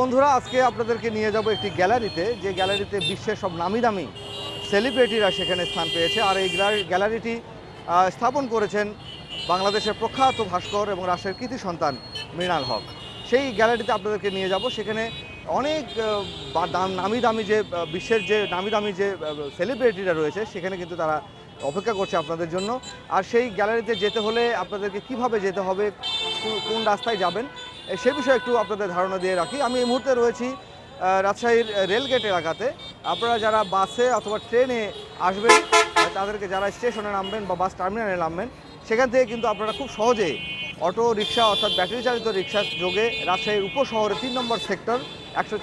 বন্ধুরা, আজকে আপনাদেরকে নিয়ে যাব একটি গ্যালারিতে। যে গ্যালারিতে বিশ্বের সব নামি দামি সেলিব্রিটিরা সেখানে স্থান পেয়েছে। আর এই গ্যালারিটি স্থাপন করেছেন বাংলাদেশের প্রখ্যাত ভাস্কর এবং রাষ্ট্রের কৃতি সন্তান মৃণাল হক। সেই গ্যালারিতে আপনাদেরকে নিয়ে যাব। সেখানে অনেক নামি দামি যে বিশ্বের যে নামি দামি যে সেলিব্রিটিরা রয়েছে, সেখানে কিন্তু তারা অপেক্ষা করছে আপনাদের জন্য। আর সেই গ্যালারিতে যেতে হলে আপনাদেরকে কীভাবে যেতে হবে কোন রাস্তায় যাবেন সে বিষয়ে একটু আপনাদের ধারণা দিয়ে রাখি। আমি এই মুহূর্তে রয়েছি রাজশাহীর রেলগেট এলাকাতে আপনারা যারা বাসে অথবা ট্রেনে আসবেন তাদেরকে যারা স্টেশনে নামবেন বা বাস টার্মিনালে নামবেন, সেখান থেকে কিন্তু আপনারা খুব সহজেই অটো, রিক্সা অর্থাৎ ব্যাটারি চালিত রিক্সার যোগে রাজশাহীর উপশহরে তিন নম্বর সেক্টর, একশো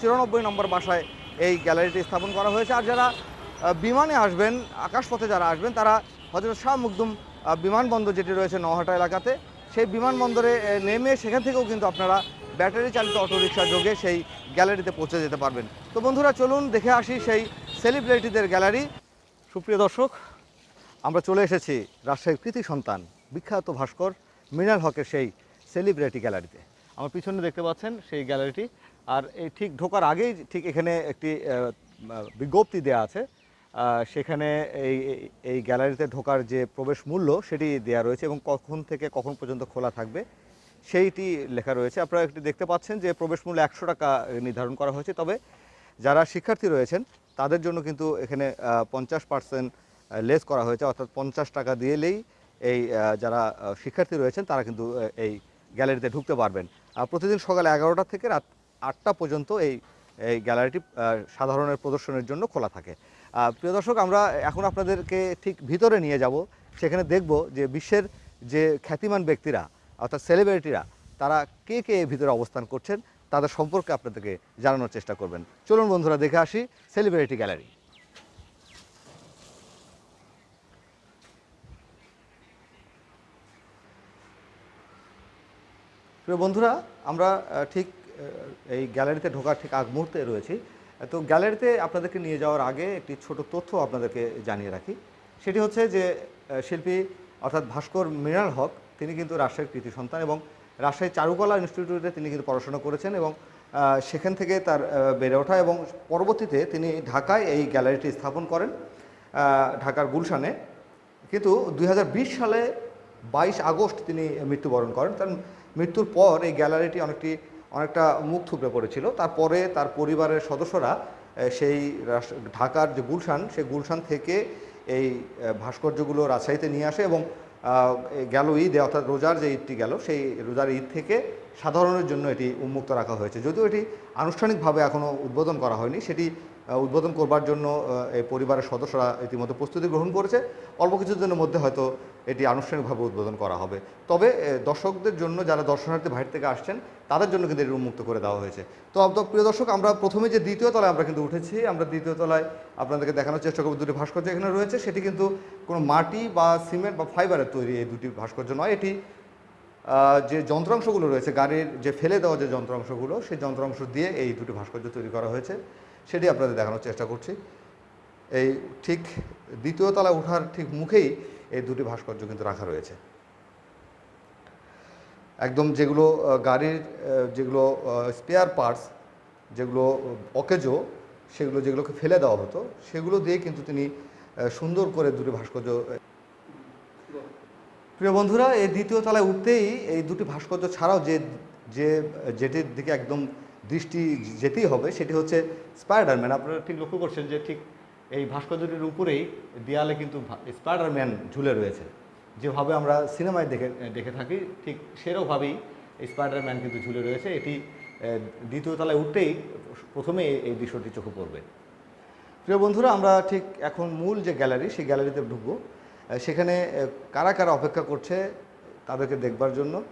চুরানব্বই নম্বর বাসায় এই গ্যালারিটি স্থাপন করা হয়েছে। আর যারা বিমানে আসবেন, আকাশপথে যারা আসবেন, তারা হজরত শাহ মুকদুম বিমানবন্দর যেটি রয়েছে নহাটা এলাকাতে সেই বিমানবন্দরে নেমে সেখান থেকেও কিন্তু আপনারা ব্যাটারি চালিত অটোরিকশা যোগে সেই গ্যালারিতে পৌঁছে যেতে পারবেন। তো বন্ধুরা, চলুন দেখে আসি সেই সেলিব্রিটিদের গ্যালারি সুপ্রিয় দর্শক, আমরা চলে এসেছি রাজশাহীর কৃতি সন্তান, বিখ্যাত ভাস্কর মৃণাল হকের সেই সেলিব্রিটি গ্যালারিতে আমার পিছনে দেখতে পাচ্ছেন সেই গ্যালারিটি আর এই ঠিক ঢোকার আগেই ঠিক এখানে একটি বিজ্ঞপ্তি দেওয়া আছে। সেখানে এই, এই- গ্যালারিতে ঢোকার যে প্রবেশ মূল্য, সেটি দেওয়া রয়েছে এবং কখন থেকে কখন পর্যন্ত খোলা থাকবে, সেইটি লেখা রয়েছে। আপনারা একটি দেখতে পাচ্ছেন যে প্রবেশ মূল্য একশো টাকা নির্ধারণ করা হয়েছে। তবে যারা শিক্ষার্থী রয়েছেন, তাদের জন্য কিন্তু এখানে পঞ্চাশ পার্সেন্ট লেস করা হয়েছে। অর্থাৎ পঞ্চাশ টাকা দিয়েলেই এই যারা শিক্ষার্থী রয়েছেন, তারা কিন্তু এই গ্যালারিতে ঢুকতে পারবেন। আর প্রতিদিন সকাল এগারোটা থেকে রাত আটটা পর্যন্ত এই এই গ্যালারিটি সাধারণের প্রদর্শনের জন্য খোলা থাকে। প্রিয় দর্শক, আমরা এখন আপনাদেরকে ঠিক ভিতরে নিয়ে যাব। সেখানে দেখব যে বিশ্বের যে খ্যাতিমান ব্যক্তিরা, অর্থাৎ সেলিব্রিটিরা, তারা কে কে ভিতরে অবস্থান করছেন, তাদের সম্পর্কে আপনাদেরকে জানানোর চেষ্টা করবেন। চলুন বন্ধুরা, দেখে আসি সেলিব্রিটি গ্যালারি। প্রিয় বন্ধুরা, আমরা ঠিক এই গ্যালারিতে ঢোকার ঠিক আগ মুহূর্তে রয়েছি। তো গ্যালারিতে আপনাদেরকে নিয়ে যাওয়ার আগে একটি ছোট তথ্য আপনাদেরকে জানিয়ে রাখি। সেটি হচ্ছে যে শিল্পী অর্থাৎ ভাস্কর মৃণাল হক, তিনি কিন্তু রাজশাহীর কৃতি সন্তান এবং রাজশাহী চারুকলা ইনস্টিটিউটে তিনি কিন্তু পড়াশোনা করেছেন এবং সেখান থেকে তার বেড়ে ওঠা এবং পরবর্তীতে তিনি ঢাকায় এই গ্যালারিটি স্থাপন করেন ঢাকার গুলশানে। কিন্তু দু হাজার বিশ সালে বাইশ আগস্ট তিনি মৃত্যুবরণ করেন। তার মৃত্যুর পর এই গ্যালারিটি অনেকটি অনেকটা মুখ থুপড়ে পড়েছিল। তারপরে তার পরিবারের সদস্যরা সেই ঢাকার যে গুলশান, সেই গুলশান থেকে এই ভাস্কর্যগুলো রাজশাহীতে নিয়ে আসে এবং গেল ঈদে অর্থাৎ রোজার যে ঈদটি গেল, সেই রোজার ঈদ থেকে সাধারণের জন্য এটি উন্মুক্ত রাখা হয়েছে। যদিও এটি আনুষ্ঠানিকভাবে এখনও উদ্বোধন করা হয়নি, সেটি উদ্বোধন করবার জন্য এই পরিবারের সদস্যরা ইতিমধ্যে প্রস্তুতি গ্রহণ করেছে। অল্প কিছুদিনের মধ্যে হয়তো এটি আনুষ্ঠানিকভাবে উদ্বোধন করা হবে। তবে দর্শকদের জন্য যারা দর্শনার্থী বাইরে থেকে আসছেন, তাদের জন্য কিন্তু এটি উন্মুক্ত করে দেওয়া হয়েছে। তো প্রিয় দর্শক, আমরা প্রথমে যে দ্বিতীয় তলায় আমরা কিন্তু উঠেছি, আমরা দ্বিতীয় তলায় আপনাদেরকে দেখানোর চেষ্টা করব দুটি ভাস্কর্য এখানে রয়েছে। সেটি কিন্তু কোনো মাটি বা সিমেন্ট বা ফাইবারের তৈরি এই দুটি ভাস্কর্য নয়। এটি যে যন্ত্রাংশগুলো রয়েছে, গাড়ির যে ফেলে দেওয়া যে যন্ত্রাংশগুলো, সেই যন্ত্রাংশ দিয়ে এই দুটি ভাস্কর্য তৈরি করা হয়েছে। সেটি আপনাদের দেখানোর চেষ্টা করছি। এই ঠিক দ্বিতীয় তলা ওঠার ঠিক মুখেই এই দুটি ভাস্কর্য কিন্তু রাখা রয়েছে। একদম যেগুলো গাড়ির যেগুলো স্পেয়ার পার্টস যেগুলো অকেজো, সেগুলো যেগুলোকে ফেলে দেওয়া হতো, সেগুলো দিয়ে কিন্তু তিনি সুন্দর করে দুটি ভাস্কর্য প্রিয় বন্ধুরা, এই দ্বিতীয় তলায় উঠতেই এই দুটি ভাস্কর্য ছাড়াও যে যে, যেটির দিকে একদম দৃষ্টি যেতেই হবে, সেটি হচ্ছে স্পাইডারম্যান আপনারা ঠিক লক্ষ্য করছেন যে ঠিক এই ভাস্কর্যটির উপরেই দেয়ালে কিন্তু স্পাইডারম্যান ঝুলে রয়েছে। যেভাবে আমরা সিনেমায় দেখে দেখে থাকি, ঠিক সেরকমভাবেই স্পাইডারম্যান কিন্তু ঝুলে রয়েছে। এটি দ্বিতীয় তলায় উঠতেই প্রথমে এই- দৃশ্যটি চোখে পড়বে। প্রিয় বন্ধুরা, আমরা ঠিক এখন মূল যে গ্যালারি, সেই গ্যালারিতে ঢুকবো। সেখানে কারা কারা অপেক্ষা করছে, তাদেরকে দেখবার জন্য।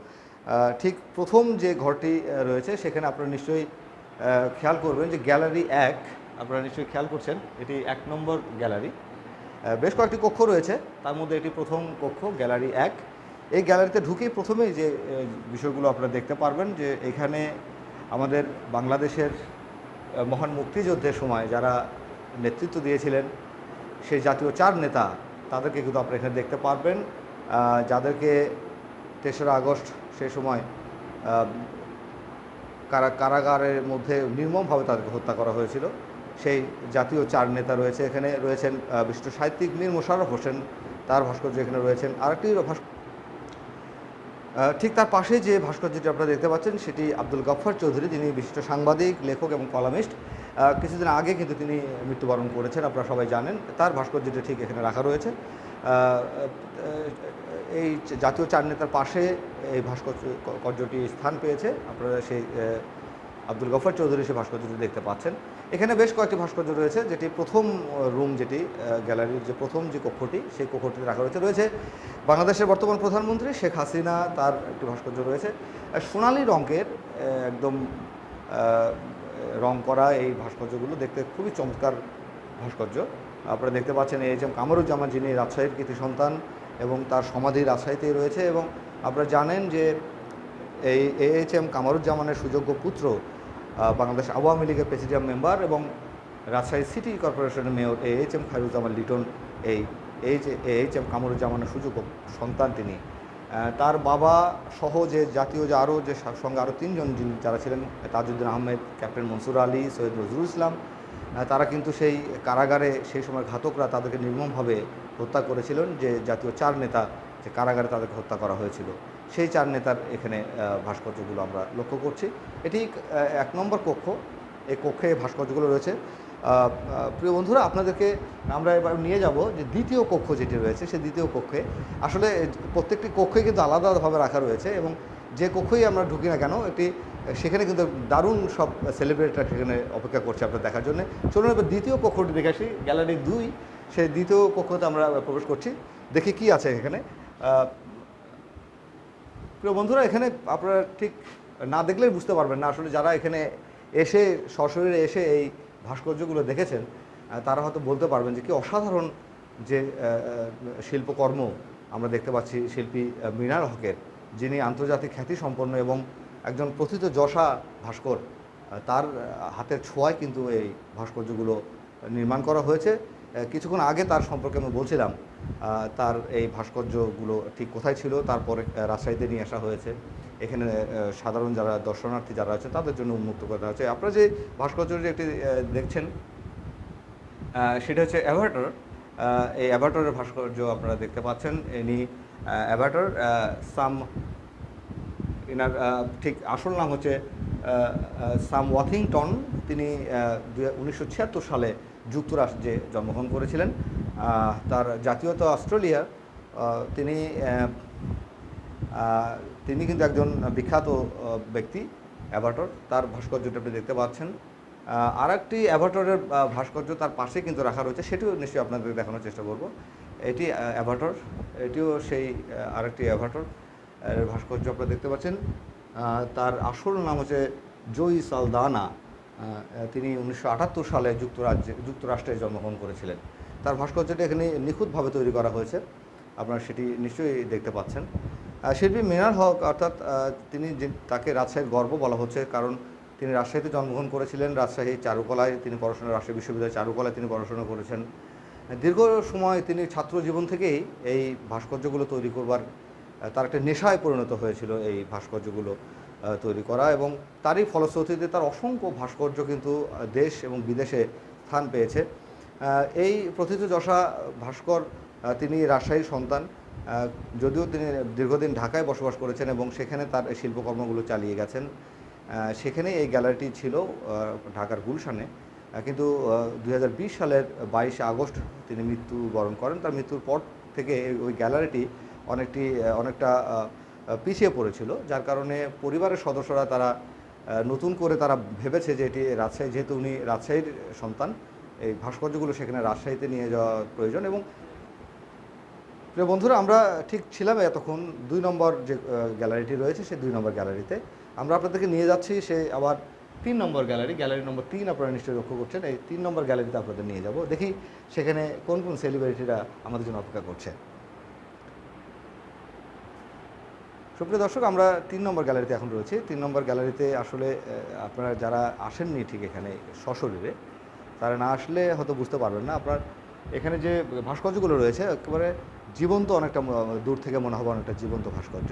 ঠিক প্রথম যে ঘরটি রয়েছে, সেখানে আপনারা নিশ্চয়ই খেয়াল করবেন যে গ্যালারি এক, আপনারা নিশ্চয়ই খেয়াল করছেন, এটি এক নম্বর গ্যালারি। বেশ কয়েকটি কক্ষ রয়েছে, তার মধ্যে এটি প্রথম কক্ষ, গ্যালারি এক। এই গ্যালারিতে ঢুকেই প্রথমেই যে বিষয়গুলো আপনারা দেখতে পারবেন যে, এখানে আমাদের বাংলাদেশের মহান মুক্তিযুদ্ধের সময় যারা নেতৃত্ব দিয়েছিলেন, সেই জাতীয় চার নেতা, তাদেরকে কিন্তু আপনারা এখানে দেখতে পারবেন। যাদেরকে তেসরা আগস্ট সেই সময় কারা, কারাগারের মধ্যে নির্মমভাবে তাদেরকে হত্যা করা হয়েছিল। সেই জাতীয় চার নেতা রয়েছে, এখানে রয়েছেন বিশিষ্ট সাহিত্যিক মীর মোশাররফ হোসেন, তার ভাস্কর্য এখানে রয়েছেন, আরেকটি ঠিক তার পাশে যে ভাস্কর্যটি আপনারা দেখতে পাচ্ছেন, সেটি আব্দুল গফফার চৌধুরী যিনি বিশিষ্ট সাংবাদিক, লেখক এবং কলামিস্ট। কিছুদিন আগে কিন্তু তিনি মৃত্যুবরণ করেছেন, আপনারা সবাই জানেন, তার ভাস্কর্যটি ঠিক এখানে রাখা রয়েছে। এই জাতীয় চার নেতার পাশে এই ভাস্কর্যটি স্থান পেয়েছে। আপনারা সেই আব্দুল গফর চৌধুরী সেই ভাস্কর্যটি দেখতে পাচ্ছেন। এখানে বেশ কয়েকটি ভাস্কর্য রয়েছে, যেটি প্রথম রুম যেটি গ্যালারির যে প্রথম যে কক্ষটি, সেই কক্ষটিতে রাখা রয়েছে। রয়েছে বাংলাদেশের বর্তমান প্রধানমন্ত্রী শেখ হাসিনা, তার একটি ভাস্কর্য রয়েছে। সোনালি রঙের একদম রং করা এই ভাস্কর্যগুলো দেখতে খুবই চমৎকার ভাস্কর্য। আপনারা দেখতে পাচ্ছেন এইচ এম কামরুজ্জামান যিনি রাজশাহীর কৃতি সন্তান এবং তার সমাধি রাজশাহীতেই রয়েছে এবং আপনারা জানেন যে এই এইচ এম কামারুজ্জামানের সুযোগ্য পুত্র বাংলাদেশ আওয়ামী লীগের প্রেসিডিয়াম মেম্বার এবং রাজশাহী সিটি কর্পোরেশনের mayor H M Khairuzzaman Liton, এই এইচ এইচ এম কামরুজ্জামানের সুযোগ্য সন্তান তিনি। তার বাবা সহ যে জাতীয় যে আরও যে সঙ্গে আরও তিনজন যারা ছিলেন, তাজউদ্দিন আহমেদ, ক্যাপ্টেন মনসুর আলী, সৈয়দ নজরুল ইসলাম তারা কিন্তু সেই কারাগারে সেই সময় ঘাতকরা তাদেরকে নির্মমভাবে হত্যা করেছিলেন যে জাতীয় চার নেতা যে কারাগারে তাদেরকে হত্যা করা হয়েছিল, সেই চার নেতার এখানে ভাস্কর্যগুলো আমরা লক্ষ্য করছি। এটি এক নম্বর কক্ষ, এই কক্ষে ভাস্কর্যগুলো রয়েছে। প্রিয় বন্ধুরা, আপনাদেরকে আমরা এবার নিয়ে যাব যে দ্বিতীয় কক্ষ যেটি রয়েছে সেই দ্বিতীয় কক্ষে। আসলে প্রত্যেকটি কক্ষে কিন্তু আলাদা আলাদাভাবে রাখা রয়েছে এবং যে কক্ষই আমরা ঢুকি না কেন, এটি, সেখানে কিন্তু দারুণ সব সেলিব্রিটিরা সেখানে অপেক্ষা করছে আপনার দেখার জন্য। চলুন এবার দ্বিতীয় কক্ষটি দেখে আসি। গ্যালারি দুই, সেই দ্বিতীয় কক্ষতে আমরা প্রবেশ করছি। দেখি কি আছে এখানে। প্রিয় বন্ধুরা, এখানে আপনারা ঠিক না দেখলেই বুঝতে পারবেন না। আসলে যারা এখানে এসে, সশরীরে এসে এই ভাস্কর্যগুলো দেখেছেন তারা হয়তো বলতে পারবেন যে কি অসাধারণ যে শিল্পকর্ম আমরা দেখতে পাচ্ছি শিল্পী মৃণাল হকের, যিনি আন্তর্জাতিক খ্যাতি সম্পন্ন এবং একজন প্রথিত যশা ভাস্কর তার হাতের ছোঁয়ায় কিন্তু এই ভাস্কর্যগুলো নির্মাণ করা হয়েছে। কিছুক্ষণ আগে তার সম্পর্কে আমি বলছিলাম তার এই ভাস্কর্যগুলো ঠিক কোথায় ছিল, তারপরে রাজশাহীতে নিয়ে আসা হয়েছে। এখানে সাধারণ যারা দর্শনার্থী যারা আছে, তাদের জন্য উন্মুক্ত করা হয়েছে। আপনারা যে ভাস্কর্যটি একটি দেখছেন সেটা হচ্ছে অ্যাভাটার এই অ্যাভাটারের ভাস্কর্য আপনারা দেখতে পাচ্ছেন। ইনি অ্যাভাটার সাম এনার ঠিক আসল নাম হচ্ছে সাম ওয়াথিংটন তিনি উনিশশো ছিয়াত্তর সালে যুক্তরাষ্ট্রে জন্মগ্রহণ করেছিলেন। তার জাতীয়তা অস্ট্রেলিয়া তিনি তিনি কিন্তু একজন বিখ্যাত ব্যক্তি, অ্যাভাটর। তার ভাস্কর্যটা আপনি দেখতে পাচ্ছেন। আর একটি অ্যাভাটরের ভাস্কর্য তার পাশে কিন্তু রাখা রয়েছে, সেটিও নিশ্চয়ই আপনাদের দেখানোর চেষ্টা করব। এটি অ্যাভাটর, এটিও সেই আরেকটি অ্যাভাটর। ভাস্কর্য আপনারা দেখতে পাচ্ছেন। তার আসল নাম হচ্ছে জয়ী সালদানা। তিনি উনিশশো আটাত্তর সালে যুক্তরাজ্যে যুক্তরাষ্ট্রে জন্মগ্রহণ করেছিলেন। তার ভাস্কর্যটি এখানে নিখুঁতভাবে তৈরি করা হয়েছে। আপনারা সেটি নিশ্চয়ই দেখতে পাচ্ছেন। শিল্পী মিনার হক অর্থাৎ তিনি যে তাকে রাজশাহীর গর্ব বলা হচ্ছে কারণ তিনি রাজশাহীতে জন্মগ্রহণ করেছিলেন। রাজশাহী চারুকলায় তিনি পড়াশোনা, রাজশাহী বিশ্ববিদ্যালয় চারুকলায় তিনি পড়াশোনা করেছেন। দীর্ঘ সময় তিনি ছাত্র জীবন থেকেই এই ভাস্কর্যগুলো তৈরি করবার তার একটা নেশায় পরিণত হয়েছিল এই ভাস্কর্যগুলো। তৈরি করা এবং তারই ফলশ্রুতিতে তার অসংখ্য ভাস্কর্য কিন্তু দেশ এবং বিদেশে স্থান পেয়েছে। এই প্রথিতযশা ভাস্কর তিনি রাজশাহীর সন্তান যদিও তিনি দীর্ঘদিন ঢাকায় বসবাস করেছেন এবং সেখানে তার শিল্পকর্মগুলো চালিয়ে গেছেন। সেখানে এই গ্যালারিটি ছিল ঢাকার গুলশানে। কিন্তু দু হাজার বিশ সালের বাইশে আগস্ট তিনি মৃত্যুবরণ করেন। তার মৃত্যুর পর থেকে ওই গ্যালারিটি অনেকটি অনেকটা পিছিয়ে পড়েছিল, যার কারণে পরিবারের সদস্যরা তারা নতুন করে তারা ভেবেছে যে এটি রাজশাহী, যেহেতু উনি রাজশাহীর সন্তান, এই ভাস্কর্যগুলো সেখানে রাজশাহীতে নিয়ে যাওয়া প্রয়োজন এবং প্রিয় বন্ধুরা, আমরা ঠিক ছিলাম এতক্ষণ, দুই নম্বর যে গ্যালারিটি রয়েছে সেই দুই নম্বর গ্যালারিতে। আমরা আপনাদেরকে নিয়ে যাচ্ছি সে আবার তিন নম্বর গ্যালারি গ্যালারি নম্বর তিন আপনারা নিশ্চয়ই লক্ষ্য করছেন, এই তিন নম্বর গ্যালারিতে আপনাদের নিয়ে যাব। দেখি সেখানে কোন কোন সেলিব্রিটিরা আমাদের জন্য অপেক্ষা করছে। সুপ্রিয় দর্শক, আমরা তিন নম্বর গ্যালারিতে এখন রয়েছি। তিন নম্বর গ্যালারিতে আসলে আপনারা যারা আসেননি ঠিক এখানে সশরীরে, তারা না আসলে হয়তো বুঝতে পারবেন না। আপনার এখানে যে ভাস্কর্যগুলো রয়েছে, একেবারে জীবন্ত অনেকটা দূর থেকে মনে হবে অনেকটা জীবন্ত ভাস্কর্য।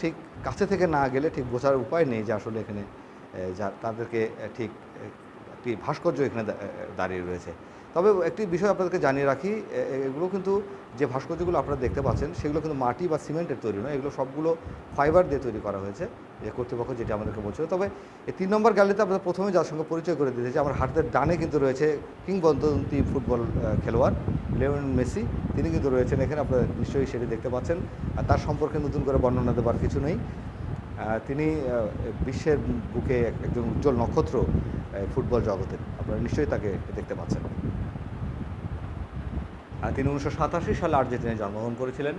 ঠিক কাছে থেকে না গেলে ঠিক বোঝার উপায় নেই যে আসলে এখানে যা, তাদেরকে ঠিক, একটি ভাস্কর্য এখানে দাঁড়িয়ে রয়েছে। তবে একটি বিষয় আপনাদেরকে জানিয়ে রাখি এগুলো কিন্তু যে ভাস্কর্যগুলো আপনারা দেখতে পাচ্ছেন, সেগুলো কিন্তু মাটি বা সিমেন্টের তৈরি নয়, এগুলো সবগুলো ফাইবার দিয়ে তৈরি করা হয়েছে যে কর্তৃপক্ষ যেটা আমাদেরকে বলছিল। তবে এই তিন নম্বর গ্যালারিতে আপনাদের প্রথমে যার সঙ্গে পরিচয় করে দিতেছি আমার হাতের ডানে কিন্তু রয়েছে কিংবদন্তি ফুটবল খেলোয়াড়, লিওনেল মেসি, তিনি কিন্তু রয়েছেন এখানে, আপনারা নিশ্চয়ই সেটি দেখতে পাচ্ছেন। আর তার সম্পর্কে নতুন করে বর্ণনা দেওয়ার কিছু নেই। তিনি বিশ্বের বুকে এক- একজন উজ্জ্বল নক্ষত্র ফুটবল জগতের, আপনারা নিশ্চয়ই তাকে দেখতে পাচ্ছেন। তিনি উনিশশো সাতাশি সালে আর্জেন্টিনায় জন্মগ্রহণ করেছিলেন।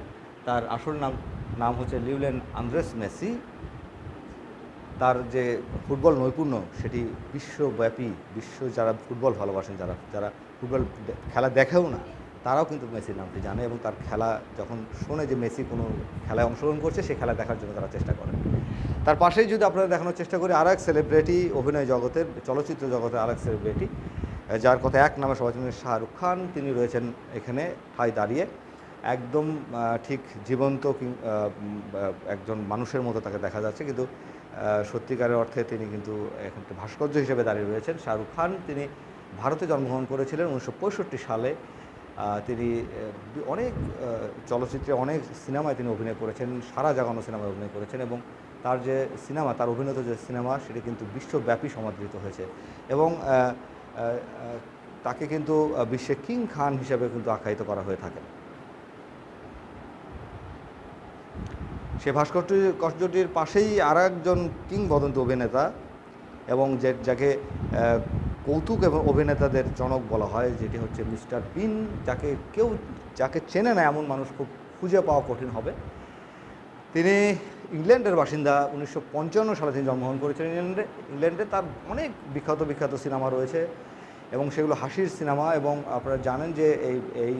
তার আসল নাম নাম হচ্ছে লিউলেন আন্দ্রেস মেসি। তার যে ফুটবল নৈপুণ্য, সেটি বিশ্বব্যাপী, বিশ্ব যারা ফুটবল ভালোবাসেন, যারা যারা ফুটবল খেলা দেখেও না, তারাও কিন্তু মেসির নামটি জানে এবং তার খেলা যখন শোনে যে মেসি কোনো খেলায় অংশগ্রহণ করছে, সে খেলা দেখার জন্য তারা চেষ্টা করেন। তার পাশেই যদি আপনারা দেখানোর চেষ্টা করি আর এক সেলিব্রিটি অভিনয় জগতের, চলচ্চিত্র জগতের আর এক সেলিব্রিটি যার কথা এক নামে সবাই চিনেন শাহরুখ খান, তিনি রয়েছেন এখানে ঠাই দাঁড়িয়ে। একদম ঠিক জীবন্ত একজন মানুষের মতো তাকে দেখা যাচ্ছে। কিন্তু সত্যিকারের অর্থে তিনি কিন্তু এখন ভাস্কর্য হিসেবে দাঁড়িয়ে রয়েছেন। শাহরুখ খান, তিনি ভারতে জন্মগ্রহণ করেছিলেন উনিশশো পঁয়ষট্টি সালে। তিনি অনেক চলচ্চিত্রে অনেক সিনেমায় তিনি অভিনয় করেছেন, সারা জাগানো সিনেমায় অভিনয় করেছেন এবং তার যে সিনেমা, তার অভিনীত যে সিনেমা, সেটি কিন্তু বিশ্বব্যাপী সমাদৃত হয়েছে। এবং তাকে কিন্তু বিশ্বে কিং খান হিসেবে কিন্তু আখ্যায়িত করা হয়ে থাকে। সে ভাস্কর্যটির পাশেই আর একজন কিংবদন্তি অভিনেতা এবং যে, যাকে কৌতুক এবং অভিনেতাদের জনক বলা হয়, যেটি হচ্ছে মিস্টার বিন, যাকে কেউ, যাকে চেনে না এমন মানুষ খুব খুঁজে পাওয়া কঠিন হবে। তিনি ইংল্যান্ডের বাসিন্দা উনিশশো পঞ্চান্ন সালে তিনি জন্মগ্রহণ করেছিলেন ইংল্যান্ডে। ইংল্যান্ডে তার অনেক বিখ্যাত বিখ্যাত সিনেমা রয়েছে এবং সেগুলো হাসির সিনেমা এবং আপনারা জানেন যে এই এই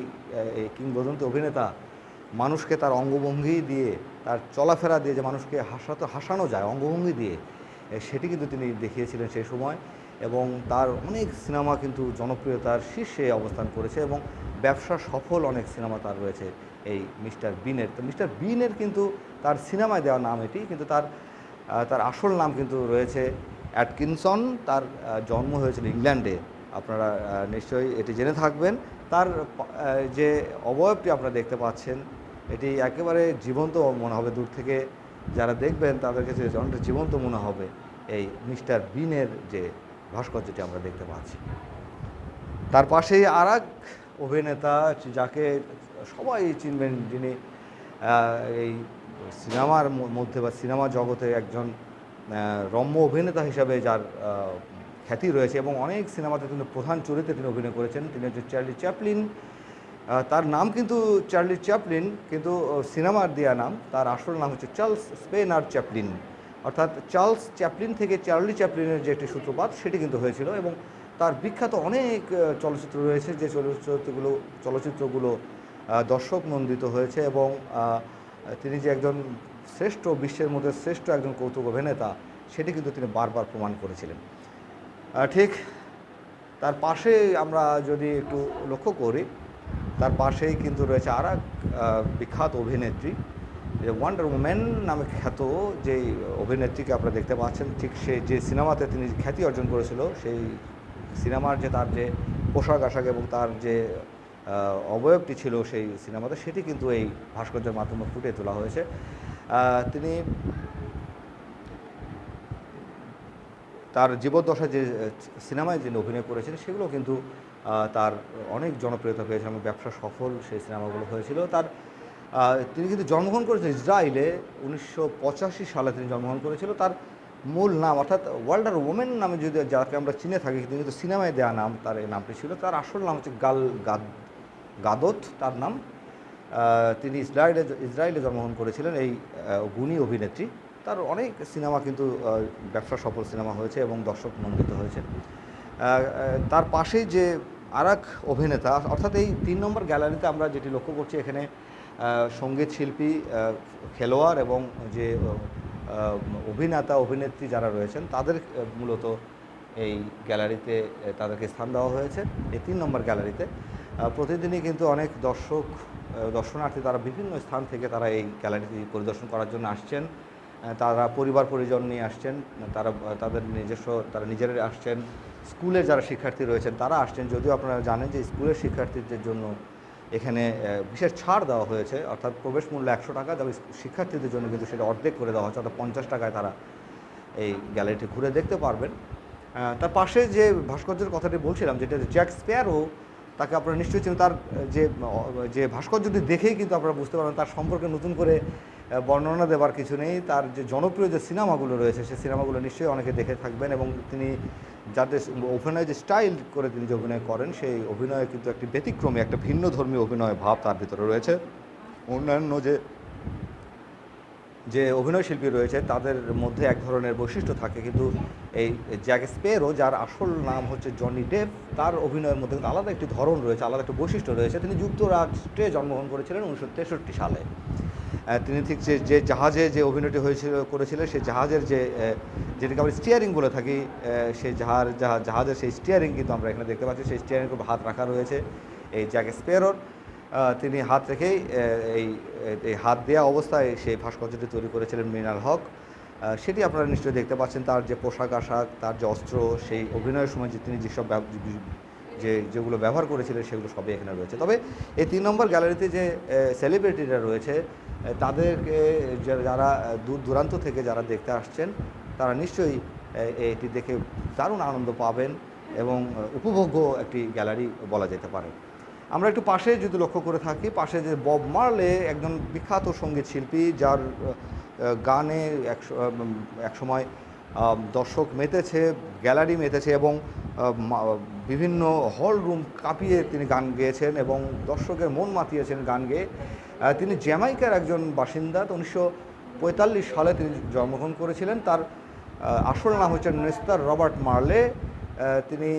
কিংবদন্তি অভিনেতা মানুষকে তার অঙ্গভঙ্গি দিয়ে, তার চলাফেরা দিয়ে যে মানুষকে হাসাতে, হাসানো যায়, অঙ্গভঙ্গি দিয়ে সেটি কিন্তু তিনি দেখিয়েছিলেন সেই সময় এবং তার অনেক সিনেমা কিন্তু জনপ্রিয়তার শীর্ষে অবস্থান করেছে এবং ব্যবসা সফল অনেক সিনেমা তার রয়েছে। এই মিস্টার বিনের। তো মিস্টার বিনের কিন্তু তার সিনেমায় দেওয়া নাম এটি, কিন্তু তার তার আসল নাম কিন্তু রয়েছে অ্যাটকিনসন। তার জন্ম হয়েছিল ইংল্যান্ডে। আপনারা নিশ্চয়ই এটি জেনে থাকবেন। তার যে অবয়বটি আপনারা দেখতে পাচ্ছেন, এটি একেবারে জীবন্ত মনে হবে। দূর থেকে যারা দেখবেন, তাদের কাছে অনেকটা জীবন্ত মনে হবে এই মিস্টার বিনের যে ভাস্কর্যটি আমরা দেখতে পাচ্ছি। তার পাশেই আর অভিনেতা, যাকে সবাই চিনবেন যিনি এই সিনেমার মধ্যে বা সিনেমা জগতে একজন রম্য অভিনেতা হিসাবে যার খ্যাতি রয়েছে এবং অনেক সিনেমাতে তিনি প্রধান চরিত্রে তিনি অভিনয় করেছেন। তিনি হচ্ছে চার্লি চ্যাপলিন। তার নাম কিন্তু চার্লি চ্যাপলিন, কিন্তু সিনেমার দেওয়া নাম, তার আসল নাম হচ্ছে চার্লস স্পেনার চ্যাপলিন। অর্থাৎ চার্লস চ্যাপলিন থেকে চার্লি চ্যাপলিনের যে একটি সূত্রপাত, সেটি কিন্তু হয়েছিল এবং তার বিখ্যাত অনেক চলচ্চিত্র রয়েছে যে চলচ্চিত্রগুলো চলচ্চিত্রগুলো দর্শক নন্দিত হয়েছে এবং তিনি যে একজন শ্রেষ্ঠ, বিশ্বের মধ্যে শ্রেষ্ঠ একজন কৌতুক অভিনেতা, সেটি কিন্তু তিনি বারবার প্রমাণ করেছিলেন। ঠিক তার পাশে আমরা যদি একটু লক্ষ্য করি, তার পাশেই কিন্তু রয়েছে আর এক বিখ্যাত অভিনেত্রী, যে ওয়ান্ডার উম্যান নামে খ্যাত যে অভিনেত্রীকে আপনারা দেখতে পাচ্ছেন, ঠিক সে যে সিনেমাতে তিনি খ্যাতি অর্জন করেছিল, সেই সিনেমার যে তার যে পোশাক আশাক এবং তার যে অবয়বটি ছিল সেই সিনেমাতে, সেটি কিন্তু এই ভাস্কর্যের মাধ্যমে ফুটিয়ে তোলা হয়েছে। তিনি তার জীবদ্দশায় যে সিনেমায় যিনি অভিনয় করেছেন, সেগুলো কিন্তু তার অনেক জনপ্রিয়তা পেয়েছে এবং ব্যবসা সফল সেই সিনেমাগুলো হয়েছিল। তার তিনি কিন্তু জন্মগ্রহণ করেছেন ইসরায়েলে, উনিশশো পঁচাশি সালে তিনি জন্মগ্রহণ করেছিল। তার মূল নাম, অর্থাৎ ওয়ার্ল্ডার ওমেন নামে যদি যাকে আমরা চিনে থাকি কিন্তু সিনেমায় দেওয়া নাম, তার এই নামটি ছিল। তার আসল নাম হচ্ছে গাল গাদ গাদত, তার নাম। তিনি ইসরায়েলে ইসরায়েলে জন্মগ্রহণ করেছিলেন এই গুণী অভিনেত্রী। তার অনেক সিনেমা কিন্তু ব্যবসা সফল সিনেমা হয়েছে এবং দর্শক নন্দিত হয়েছে তার পাশেই যে আর অভিনেতা, অর্থাৎ এই তিন নম্বর গ্যালারিতে আমরা যেটি লক্ষ্য করছি, এখানে সংগীত শিল্পী খেলোয়াড় এবং যে অভিনেতা, অভিনেত্রী যারা রয়েছেন, তাদের মূলত এই গ্যালারিতে তাদেরকে স্থান দেওয়া হয়েছে। এই তিন নম্বর গ্যালারিতে। প্রতিদিনই কিন্তু অনেক দর্শক দর্শনার্থী তারা বিভিন্ন স্থান থেকে তারা এই গ্যালারিটি পরিদর্শন করার জন্য আসছেন। তারা পরিবার পরিজন নিয়ে আসছেন, তারা, তাদের নিজস্ব, তারা নিজেরাই আসছেন। স্কুলে যারা শিক্ষার্থী রয়েছেন তারা আসছেন। যদিও আপনারা জানেন যে স্কুলের শিক্ষার্থীদের জন্য এখানে বিশেষ ছাড় দেওয়া হয়েছে, অর্থাৎ প্রবেশ মূল্য একশো টাকা, তবে শিক্ষার্থীদের জন্য কিন্তু সেটা অর্ধেক করে দেওয়া হয়েছে, অর্থাৎ পঞ্চাশ টাকায় তারা এই গ্যালারিটি ঘুরে দেখতে পারবেন। তার পাশে যে ভাস্কর্যের কথাটি বলছিলাম, যেটা জ্যাক স্পেয়ারও তাকে আপনারা নিশ্চয়ই চিনেন। তার যে যে ভাস্কর্যটি দেখেই কিন্তু আপনারা বুঝতে পারবেন, তার সম্পর্কে নতুন করে বর্ণনা দেবার কিছু নেই। তার যে জনপ্রিয় যে সিনেমাগুলো রয়েছে সেই সিনেমাগুলো নিশ্চয়ই অনেকে দেখে থাকবেন এবং তিনি যাদের অভিনয় যে স্টাইল করে তিনি যে অভিনয় করেন, সেই অভিনয়ে কিন্তু একটি ব্যতিক্রমী, একটা ভিন্ন ধর্মীয় অভিনয় ভাব তার ভিতরে রয়েছে। অন্যান্য যে যে অভিনয় শিল্পী রয়েছে, তাদের মধ্যে এক ধরনের বৈশিষ্ট্য থাকে। কিন্তু এই জ্যাক স্পেরো যার আসল নাম হচ্ছে জনি ডেভ তার অভিনয়ের মধ্যে কিন্তু আলাদা একটি ধরন রয়েছে, আলাদা একটি বৈশিষ্ট্য রয়েছে। তিনি যুক্তরাষ্ট্রে জন্মগ্রহণ করেছিলেন উনিশশো তেষট্টি সালে। তিনি ঠিক যে যে জাহাজে যে অভিনয়টি হয়েছিল, করেছিলেন, সেই জাহাজের যে যেটাকে আমরা স্টিয়ারিং বলে থাকি সেই জাহাজ, জাহাজের সেই স্টিয়ারিং কিন্তু আমরা এখানে দেখতে পাচ্ছি। সেই স্টিয়ারিং হাত রাখা রয়েছে এই জ্যাক স্পেরোর তিনি হাত রেখেই এই এই হাত দেওয়া অবস্থায় সেই ভাস্কর্যটি তৈরি করেছিলেন মৃণাল হক। সেটি আপনারা নিশ্চয়ই দেখতে পাচ্ছেন, তার যে পোশাক আশাক, তার যে অস্ত্র, সেই অভিনয়ের সময় যে তিনি যেসব যে যেগুলো ব্যবহার করেছিলেন সেগুলো সবই এখানে রয়েছে। তবে এই তিন নম্বর গ্যালারিতে যে সেলিব্রিটিরা রয়েছে তাদেরকে যারা দূর দূরান্ত থেকে যারা দেখতে আসছেন, তারা নিশ্চয়ই এটি দেখে দারুণ আনন্দ পাবেন এবং উপভোগ্য একটি গ্যালারি বলা যেতে পারে। আমরা একটু পাশে যদি লক্ষ্য করে থাকি পাশে যে বব মার্লে একজন বিখ্যাত সংগীত শিল্পী যার গানে এক আহ, দর্শক মেতেছে গ্যালারি মেতেছে এবং বিভিন্ন হল রুম কাঁপিয়ে তিনি গান গেয়েছেন এবং দর্শকের মন মাতিয়েছেন গান গেয়ে। তিনি জ্যামাইকার একজন বাসিন্দা। তো উনিশশো পঁয়তাল্লিশ সালে তিনি জন্মগ্রহণ করেছিলেন। তার আসল নাম হচ্ছে নেস্তার রবার্ট মার্লে। তিনি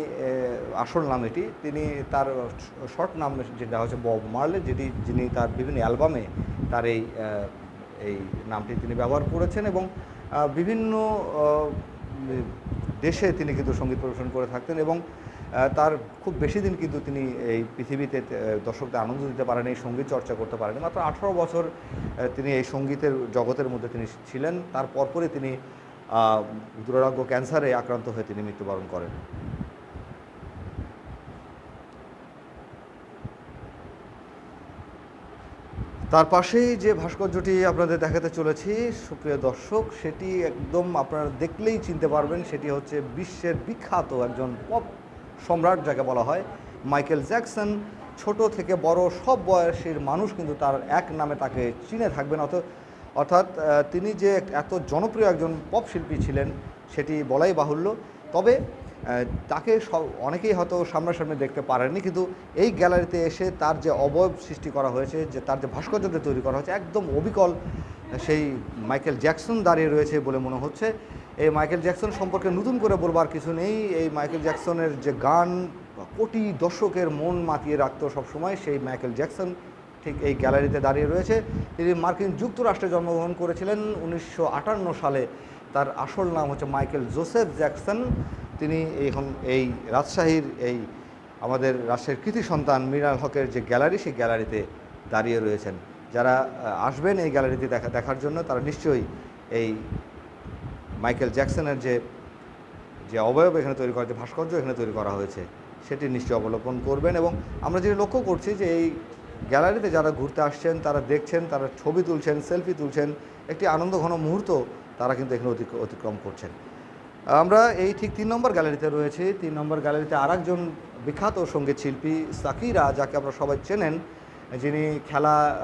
আসল নাম এটি। তিনি তার শর্ট নাম যেটা হচ্ছে বব মার্লে, যেটি, যিনি তার বিভিন্ন অ্যালবামে তার এই এই নামটি তিনি ব্যবহার করেছেন এবং বিভিন্ন দেশে তিনি কিন্তু সংগীত পরিবেশন করে থাকতেন এবং তার খুব বেশি দিন কিন্তু তিনি এই পৃথিবীতে দর্শকদের আনন্দ দিতে পারেনি সংগীত চর্চা করতে পারেনি মাত্র আঠারো বছর তিনি এই সঙ্গীতের জগতের মধ্যে তিনি ছিলেন। তার পরপরই তিনি দুরারোগ্য ক্যান্সারে আক্রান্ত হয়ে তিনি মৃত্যুবরণ করেন। তার পাশেই যে ভাস্কর্যটি আপনাদের দেখাতে চলেছি, সুপ্রিয় দর্শক, সেটি একদম আপনারা দেখলেই চিনতে পারবেন, সেটি হচ্ছে বিশ্বের বিখ্যাত একজন পপ সম্রাট, যাকে বলা হয় মাইকেল জ্যাকসন। ছোট থেকে বড় সব বয়সের মানুষ কিন্তু তার এক নামে তাকে চিনে থাকবেন অত অর্থাৎ তিনি যে এত জনপ্রিয় একজন পপ শিল্পী ছিলেন, সেটি বলাই বাহুল্য। তবে তাকে সব, অনেকেই হয়তো সামনাসামনি দেখতে পারেননি, কিন্তু এই গ্যালারিতে এসে তার যে অবয়ব সৃষ্টি করা হয়েছে, যে তার যে ভাস্কর্যটি তৈরি করা হয়েছে, একদম অবিকল সেই মাইকেল জ্যাকসন দাঁড়িয়ে রয়েছে বলে মনে হচ্ছে। এই মাইকেল জ্যাকসন সম্পর্কে নতুন করে বলবার কিছু নেই। এই মাইকেল জ্যাকসনের যে গান, কোটি দর্শকের মন মাতিয়ে রাখতো সবসময় সেই মাইকেল জ্যাকসন। ঠিক এই গ্যালারিতে দাঁড়িয়ে রয়েছে। তিনি মার্কিন যুক্তরাষ্ট্রে জন্মগ্রহণ করেছিলেন উনিশশো আটান্ন সালে। তার আসল নাম হচ্ছে মাইকেল জোসেফ জ্যাকসন। তিনি এখন এই রাজশাহীর এই আমাদের রাজশাহীর কৃতি সন্তান মৃণাল হকের যে গ্যালারি, সেই গ্যালারিতে দাঁড়িয়ে রয়েছেন। যারা আসবেন এই গ্যালারিতে দেখা, দেখার জন্য তারা নিশ্চয়ই এই মাইকেল জ্যাকসনের যে যে অবয়ব এখানে তৈরি করা, যে ভাস্কর্য এখানে তৈরি করা হয়েছে, সেটি নিশ্চয়ই অবলোকন করবেন। এবং আমরা যেটা লক্ষ্য করছি যে এই গ্যালারিতে যারা ঘুরতে আসছেন, তারা দেখছেন, তারা ছবি তুলছেন, সেলফি তুলছেন, একটি আনন্দঘন মুহূর্ত তারা কিন্তু এখানে অতিক্র- অতিক্রম করছেন। আমরা এই ঠিক তিন নম্বর গ্যালারিতে রয়েছে। তিন নম্বর গ্যালারিতে আরেকজন বিখ্যাত সংগীত শিল্পী সাকিরা, যাকে আমরা সবাই চেনেন, যিনি খেলা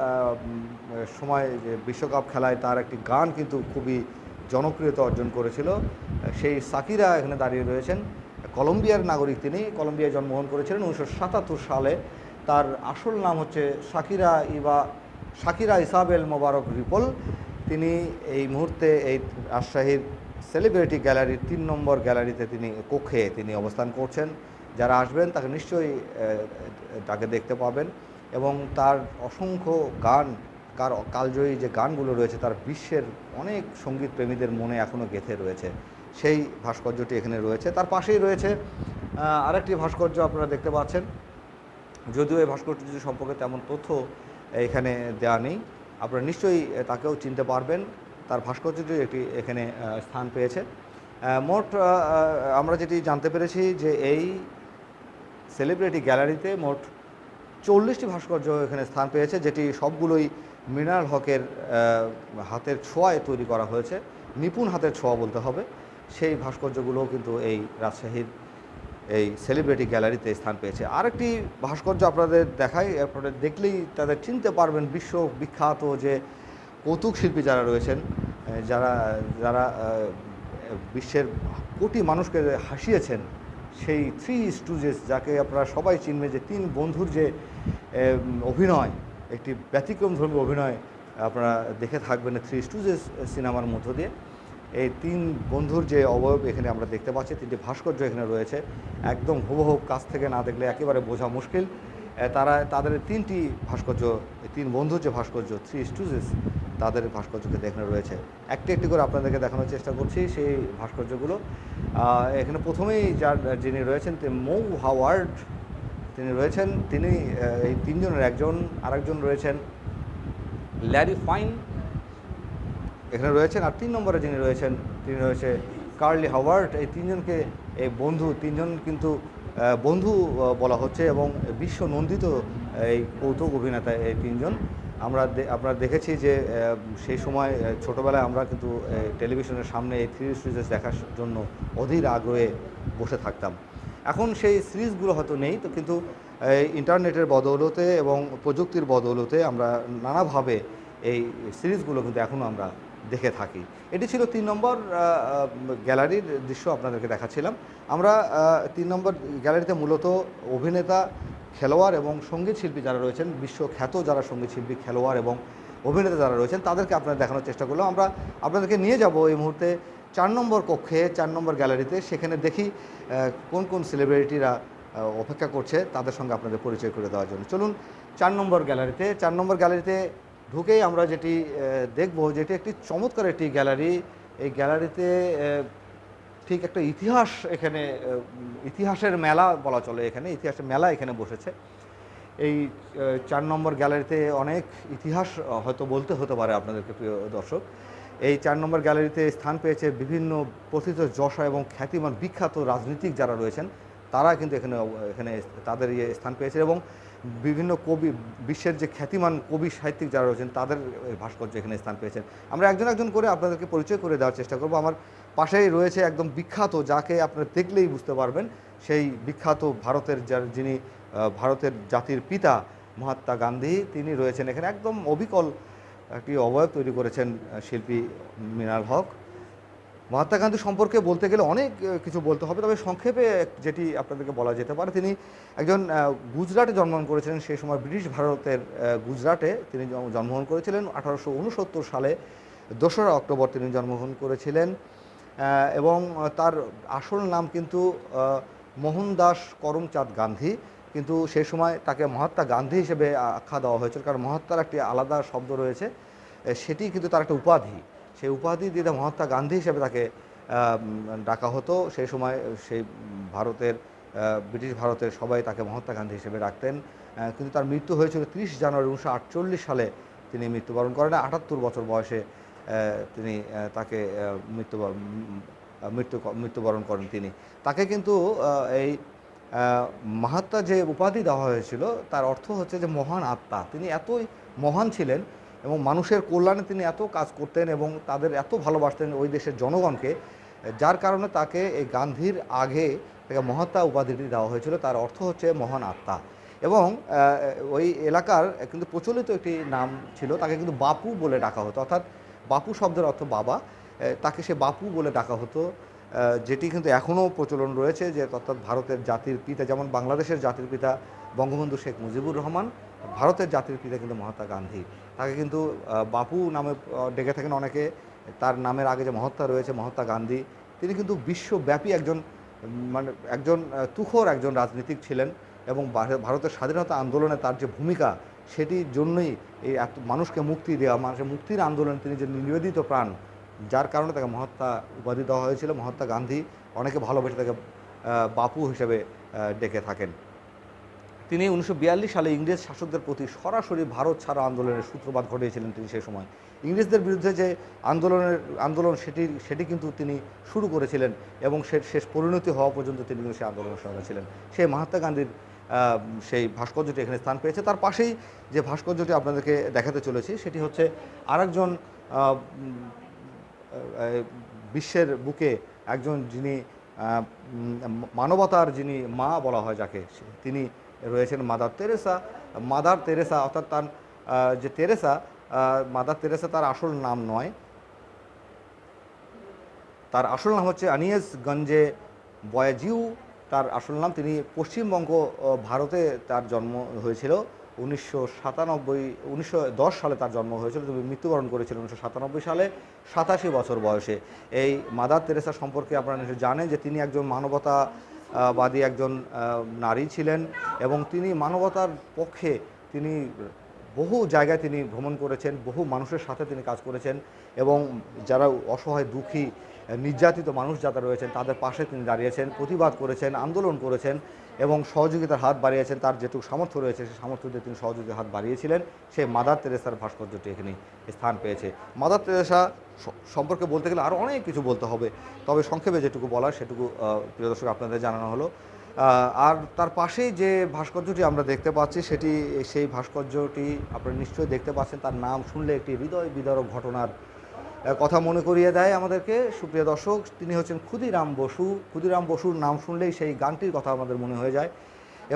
সময়, যে বিশ্বকাপ খেলায় তার একটি গান কিন্তু খুবই জনপ্রিয়তা অর্জন করেছিল। সেই সাকিরা এখানে দাঁড়িয়ে রয়েছেন। কলম্বিয়ার নাগরিক তিনি। কলম্বিয়ায় জন্মগ্রহণ করেছিলেন উনিশশো সাতাত্তর সালে। তার আসল নাম হচ্ছে সাকিরা ইবা সাকিরা ইসাবেল মোবারক রিপল। তিনি এই মুহূর্তে এই রাজশাহীর সেলিব্রিটি গ্যালারির তিন নম্বর গ্যালারিতে তিনি কক্ষে তিনি অবস্থান করছেন। যারা আসবেন তাকে নিশ্চয়ই তাকে দেখতে পাবেন এবং তার অসংখ্য গান, কার কালজয়ী যে গানগুলো রয়েছে তার বিশ্বের অনেক সংগীত প্রেমীদের মনে এখনও গেঁথে রয়েছে। সেই ভাস্কর্যটি এখানে রয়েছে। তার পাশেই রয়েছে আরেকটি ভাস্কর্য আপনারা দেখতে পাচ্ছেন। যদিও এই ভাস্কর্যটি সম্পর্কে তেমন তথ্য এখানে দেওয়া নেই। আপনারা নিশ্চয়ই তাকেও চিনতে পারবেন। তার ভাস্কর্যটি একটি এখানে স্থান পেয়েছে। মোট আমরা যেটি জানতে পেরেছি যে এই সেলিব্রিটি গ্যালারিতে মোট চল্লিশটি ভাস্কর্য এখানে স্থান পেয়েছে, যেটি সবগুলোই মৃণাল হকের হাতের ছোঁয়ায় তৈরি করা হয়েছে। নিপুণ হাতের ছোঁয়া বলতে হবে। সেই ভাস্কর্যগুলোও কিন্তু এই রাজশাহীর এই সেলিব্রিটি গ্যালারিতে স্থান পেয়েছে। আরেকটি ভাস্কর্য আপনাদের দেখাই, আপনারা দেখলেই তাদের চিনতে পারবেন বিশ্ব বিখ্যাত যে কৌতুক শিল্পী যারা রয়েছেন যারা যারা বিশ্বের কোটি মানুষকে হাসিয়েছেন, সেই থ্রি স্টুজেস যাকে আপনারা সবাই চিনবে যে তিন বন্ধুর যে অভিনয়, একটি ব্যতিক্রমধর্মী অভিনয়, আপনারা দেখে থাকবেন থ্রি স্টুজেস সিনেমার মধ্য দিয়ে। এই তিন বন্ধুর যে অবয়ব এখানে আমরা দেখতে পাচ্ছি, তিনটি ভাস্কর্য এখানে রয়েছে। একদম হুবহু কাছ থেকে না দেখলে একেবারে বোঝা মুশকিল। তারা, তাদের তিনটি ভাস্কর্য তিন বন্ধুর যে ভাস্কর্য, থ্রি স্টুজেস, তাদের ভাস্কর্যকে দেখানো রয়েছে। একটি একটি করে আপনাদেরকে দেখানোর চেষ্টা করছি সেই ভাস্কর্যগুলো। এখানে প্রথমেই যার, যিনি রয়েছেন মৌ হাওয়ার্ড, তিনি রয়েছেন, তিনি এই তিনজনের একজন, আরেকজন রয়েছেন, ল্যারি ফাইন এখানে রয়েছেন আর তিন নম্বরে যিনি রয়েছেন, তিনি রয়েছে কার্লি হাওয়ার্ড। এই তিনজনকে, এই বন্ধু, তিনজন কিন্তু বন্ধু বলা হচ্ছে এবং বিশ্ব নন্দিত এই কৌতুক অভিনেতা এই তিনজন। আমরা আপনারা দেখেছি যে সেই সময় ছোটবেলায় আমরা কিন্তু টেলিভিশনের সামনে এই থ্রি সিরিজ দেখার জন্য অধীর আগ্রহে বসে থাকতাম। এখন সেই সিরিজগুলো হয়তো নেই, তো কিন্তু ইন্টারনেটের বদৌলতে এবং প্রযুক্তির বদৌলতে আমরা নানাভাবে এই সিরিজগুলো কিন্তু এখনও আমরা দেখে থাকি। এটি ছিল তিন নম্বর গ্যালারির দৃশ্য আপনাদেরকে দেখাচ্ছিলাম। আমরা তিন নম্বর গ্যালারিতে মূলত অভিনেতা, খেলোয়াড় এবং সংগীত শিল্পী যারা রয়েছেন, বিশ্বখ্যাত যারা সংগীত শিল্পী, খেলোয়াড় এবং অভিনেতা যারা রয়েছেন, তাদেরকে আপনারা দেখানোর চেষ্টা করলাম। আমরা আপনাদেরকে নিয়ে যাব এই মুহূর্তে চার নম্বর কক্ষে, চার নম্বর গ্যালারিতে। সেখানে দেখি কোন কোন সেলিব্রিটিরা অপেক্ষা করছে, তাদের সঙ্গে আপনাদের পরিচয় করে দেওয়ার জন্য। চলুন চার নম্বর গ্যালারিতে, চার নম্বর গ্যালারিতে ঢুকেই আমরা যেটি দেখব যেটি একটি চমৎকার একটি গ্যালারি। এই গ্যালারিতে ঠিক একটা ইতিহাস এখানে ইতিহাসের মেলা বলা চলে এখানে, ইতিহাসের মেলা এখানে বসেছে। এই চার নম্বর গ্যালারিতে অনেক ইতিহাস হয়তো বলতে হতে পারে আপনাদেরকে, প্রিয় দর্শক। এই চার নম্বর গ্যালারিতে স্থান পেয়েছে বিভিন্ন প্রথিত যশা এবং খ্যাতিমান বিখ্যাত রাজনীতিক যারা রয়েছেন, তারা কিন্তু এখানে এখানে তাদের ইয়ে স্থান পেয়েছে এবং বিভিন্ন কবি, বিশ্বের যে খ্যাতিমান কবি সাহিত্যিক যারা রয়েছেন, তাদের ভাস্কর্য এখানে স্থান পেয়েছেন। আমরা একজন একজন করে আপনাদেরকে পরিচয় করে দেওয়ার চেষ্টা করব। আমার পাশেই রয়েছে একদম বিখ্যাত, যাকে আপনারা দেখলেই বুঝতে পারবেন, সেই বিখ্যাত ভারতের যার যিনি ভারতের জাতির পিতা মহাত্মা গান্ধী, তিনি রয়েছেন এখানে। একদম অবিকল একটি অবয়ব তৈরি করেছেন শিল্পী মৃণাল হক। মহাত্মা গান্ধী সম্পর্কে বলতে গেলে অনেক কিছু বলতে হবে। তবে সংক্ষেপে যেটি আপনাদেরকে বলা যেতে পারে, তিনি একজন গুজরাটে জন্মগ্রহণ করেছিলেন। সেই সময় ব্রিটিশ ভারতের গুজরাটে তিনি জন্মগ্রহণ করেছিলেন। আঠারোশো উনসত্তর সালে দোসরা অক্টোবর তিনি জন্মগ্রহণ করেছিলেন। এবং তার আসল নাম কিন্তু মোহনদাস করমচাঁদ গান্ধী। কিন্তু সেই সময় তাকে মহাত্মা গান্ধী হিসেবে আখ্যা দেওয়া হয়েছিল। কারণ মহাত্মার একটি আলাদা শব্দ রয়েছে। সেটি কিন্তু তার একটা উপাধি। সেই উপাধি দিয়ে মহাত্মা গান্ধী হিসেবে তাকে ডাকা হতো। সেই সময়, সেই ভারতের ব্রিটিশ ভারতের সবাই তাকে মহাত্মা গান্ধী হিসেবে ডাকতেন। কিন্তু তার মৃত্যু হয়েছিল তিরিশ জানুয়ারি উনিশশো আটচল্লিশ সালে। তিনি মৃত্যুবরণ করেন। আটাত্তর বছর বয়সে তিনি তাকে মৃত্যুবরণ মৃত্যু মৃত্যুবরণ করেন তিনি। তাকে কিন্তু এই মাহাত্মা যে উপাধি দেওয়া হয়েছিল, তার অর্থ হচ্ছে যে মহান আত্মা। তিনি এতই মহান ছিলেন এবং মানুষের কল্যাণে তিনি এত কাজ করতেন এবং তাদের এত ভালোবাসতেন ওই দেশের জনগণকে, যার কারণে তাকে এই গান্ধীর আগে তাকে মহাত্মা উপাধিটি দেওয়া হয়েছিল, তার অর্থ হচ্ছে মহান আত্মা। এবং ওই এলাকার কিন্তু প্রচলিত একটি নাম ছিল, তাকে কিন্তু বাপু বলে ডাকা হতো। অর্থাৎ বাপু শব্দের অর্থ বাবা। তাকে সে বাপু বলে ডাকা হতো যেটি কিন্তু এখনও প্রচলন রয়েছে যে, অর্থাৎ ভারতের জাতির পিতা, যেমন বাংলাদেশের জাতির পিতা বঙ্গবন্ধু শেখ মুজিবুর রহমান ভারতের জাতির পিতা কিন্তু মহাত্মা গান্ধী। তাকে কিন্তু বাপু নামে ডেকে থাকেন অনেকে। তার নামের আগে যে মহাত্মা রয়েছে, মহাত্মা গান্ধী, তিনি কিন্তু বিশ্বব্যাপী একজন মানে একজন তুখোর একজন রাজনীতিক ছিলেন এবং ভারতের স্বাধীনতা আন্দোলনে তার যে ভূমিকা, সেটির জন্যই এই এত মানুষকে মুক্তি দেওয়া, মানুষের মুক্তির আন্দোলনে তিনি যে নিবেদিত প্রাণ, যার কারণে তাকে মহাত্মা উপাধি দেওয়া হয়েছিল। মহাত্মা গান্ধী অনেকে ভালোবেসে তাকে বাপু হিসেবে ডেকে থাকেন। তিনি উনিশশো বিয়াল্লিশ সালে ইংরেজ শাসকদের প্রতি সরাসরি ভারত ছাড়া আন্দোলনের সূত্রপাত ঘটিয়েছিলেন তিনি সেই সময়। ইংরেজদের বিরুদ্ধে যে আন্দোলনের, আন্দোলন সেটি সেটি কিন্তু তিনি শুরু করেছিলেন এবং সে, শেষ পরিণতি হওয়া পর্যন্ত তিনি কিন্তু সেই আন্দোলনের সঙ্গে ছিলেন। সেই মহাত্মা গান্ধীর সেই ভাস্কর্যটি এখানে স্থান পেয়েছে। তার পাশেই যে ভাস্কর্যটি আপনাদেরকে দেখাতে চলেছি, সেটি হচ্ছে আরেকজন বিশ্বের বুকে একজন যিনি মানবতার যিনি মা বলা হয় যাকে তিনি রয়েছেন মাদার তেরেসা। মাদার তেরেসা অর্থাৎ তার যে তেরেসা মাদার তেরেসা তার আসল নাম নয়। তার আসল নাম হচ্ছে আনিয়েস গঞ্জে বয়াজিউ। তার আসল নাম তিনি পশ্চিমবঙ্গ ভারতে তার জন্ম হয়েছিল। উনিশশো সাতানব্বই, উনিশশো সালে তার জন্ম হয়েছিল। তিনি মৃত্যুবরণ করেছিলেন উনিশশো সাতানব্বই সালে, সাতাশি বছর বয়সে। এই মাদার তেরেসা সম্পর্কে আপনারা নিশ্চয়ই জানেন যে তিনি একজন মানবতা বাদী একজন নারী ছিলেন এবং তিনি মানবতার পক্ষে তিনি বহু জায়গায় তিনি ভ্রমণ করেছেন, বহু মানুষের সাথে তিনি কাজ করেছেন এবং যারা অসহায়, দুঃখী, নির্যাতিত মানুষ যারা রয়েছেন তাদের পাশে তিনি দাঁড়িয়েছেন, প্রতিবাদ করেছেন, আন্দোলন করেছেন এবং সহযোগিতার হাত বাড়িয়েছেন। তার যেটুকু সামর্থ্য রয়েছে সেই সামর্থ্য দিয়ে তিনি সহযোগিতার হাত বাড়িয়েছিলেন। সেই মাদার তেরেসার ভাস্কর্যটি এখানে স্থান পেয়েছে। মাদার তেরেসা সম্পর্কে বলতে গেলে আরও অনেক কিছু বলতে হবে। তবে সংক্ষেপে যেটুকু বলার সেটুকু প্রিয় দর্শক, আপনাদের জানানো হলো। আর তার পাশেই যে ভাস্কর্যটি আমরা দেখতে পাচ্ছি, সেটি, সেই ভাস্কর্যটি আপনারা নিশ্চয়ই দেখতে পাচ্ছেন। তার নাম শুনলে একটি হৃদয় বিদারক ঘটনার কথা মনে করিয়ে দেয় আমাদেরকে। সুপ্রিয় দর্শক, তিনি হচ্ছেন ক্ষুদিরাম বসু। ক্ষুদিরাম বসুর নাম শুনলেই সেই গানটির কথা আমাদের মনে হয়ে যায়।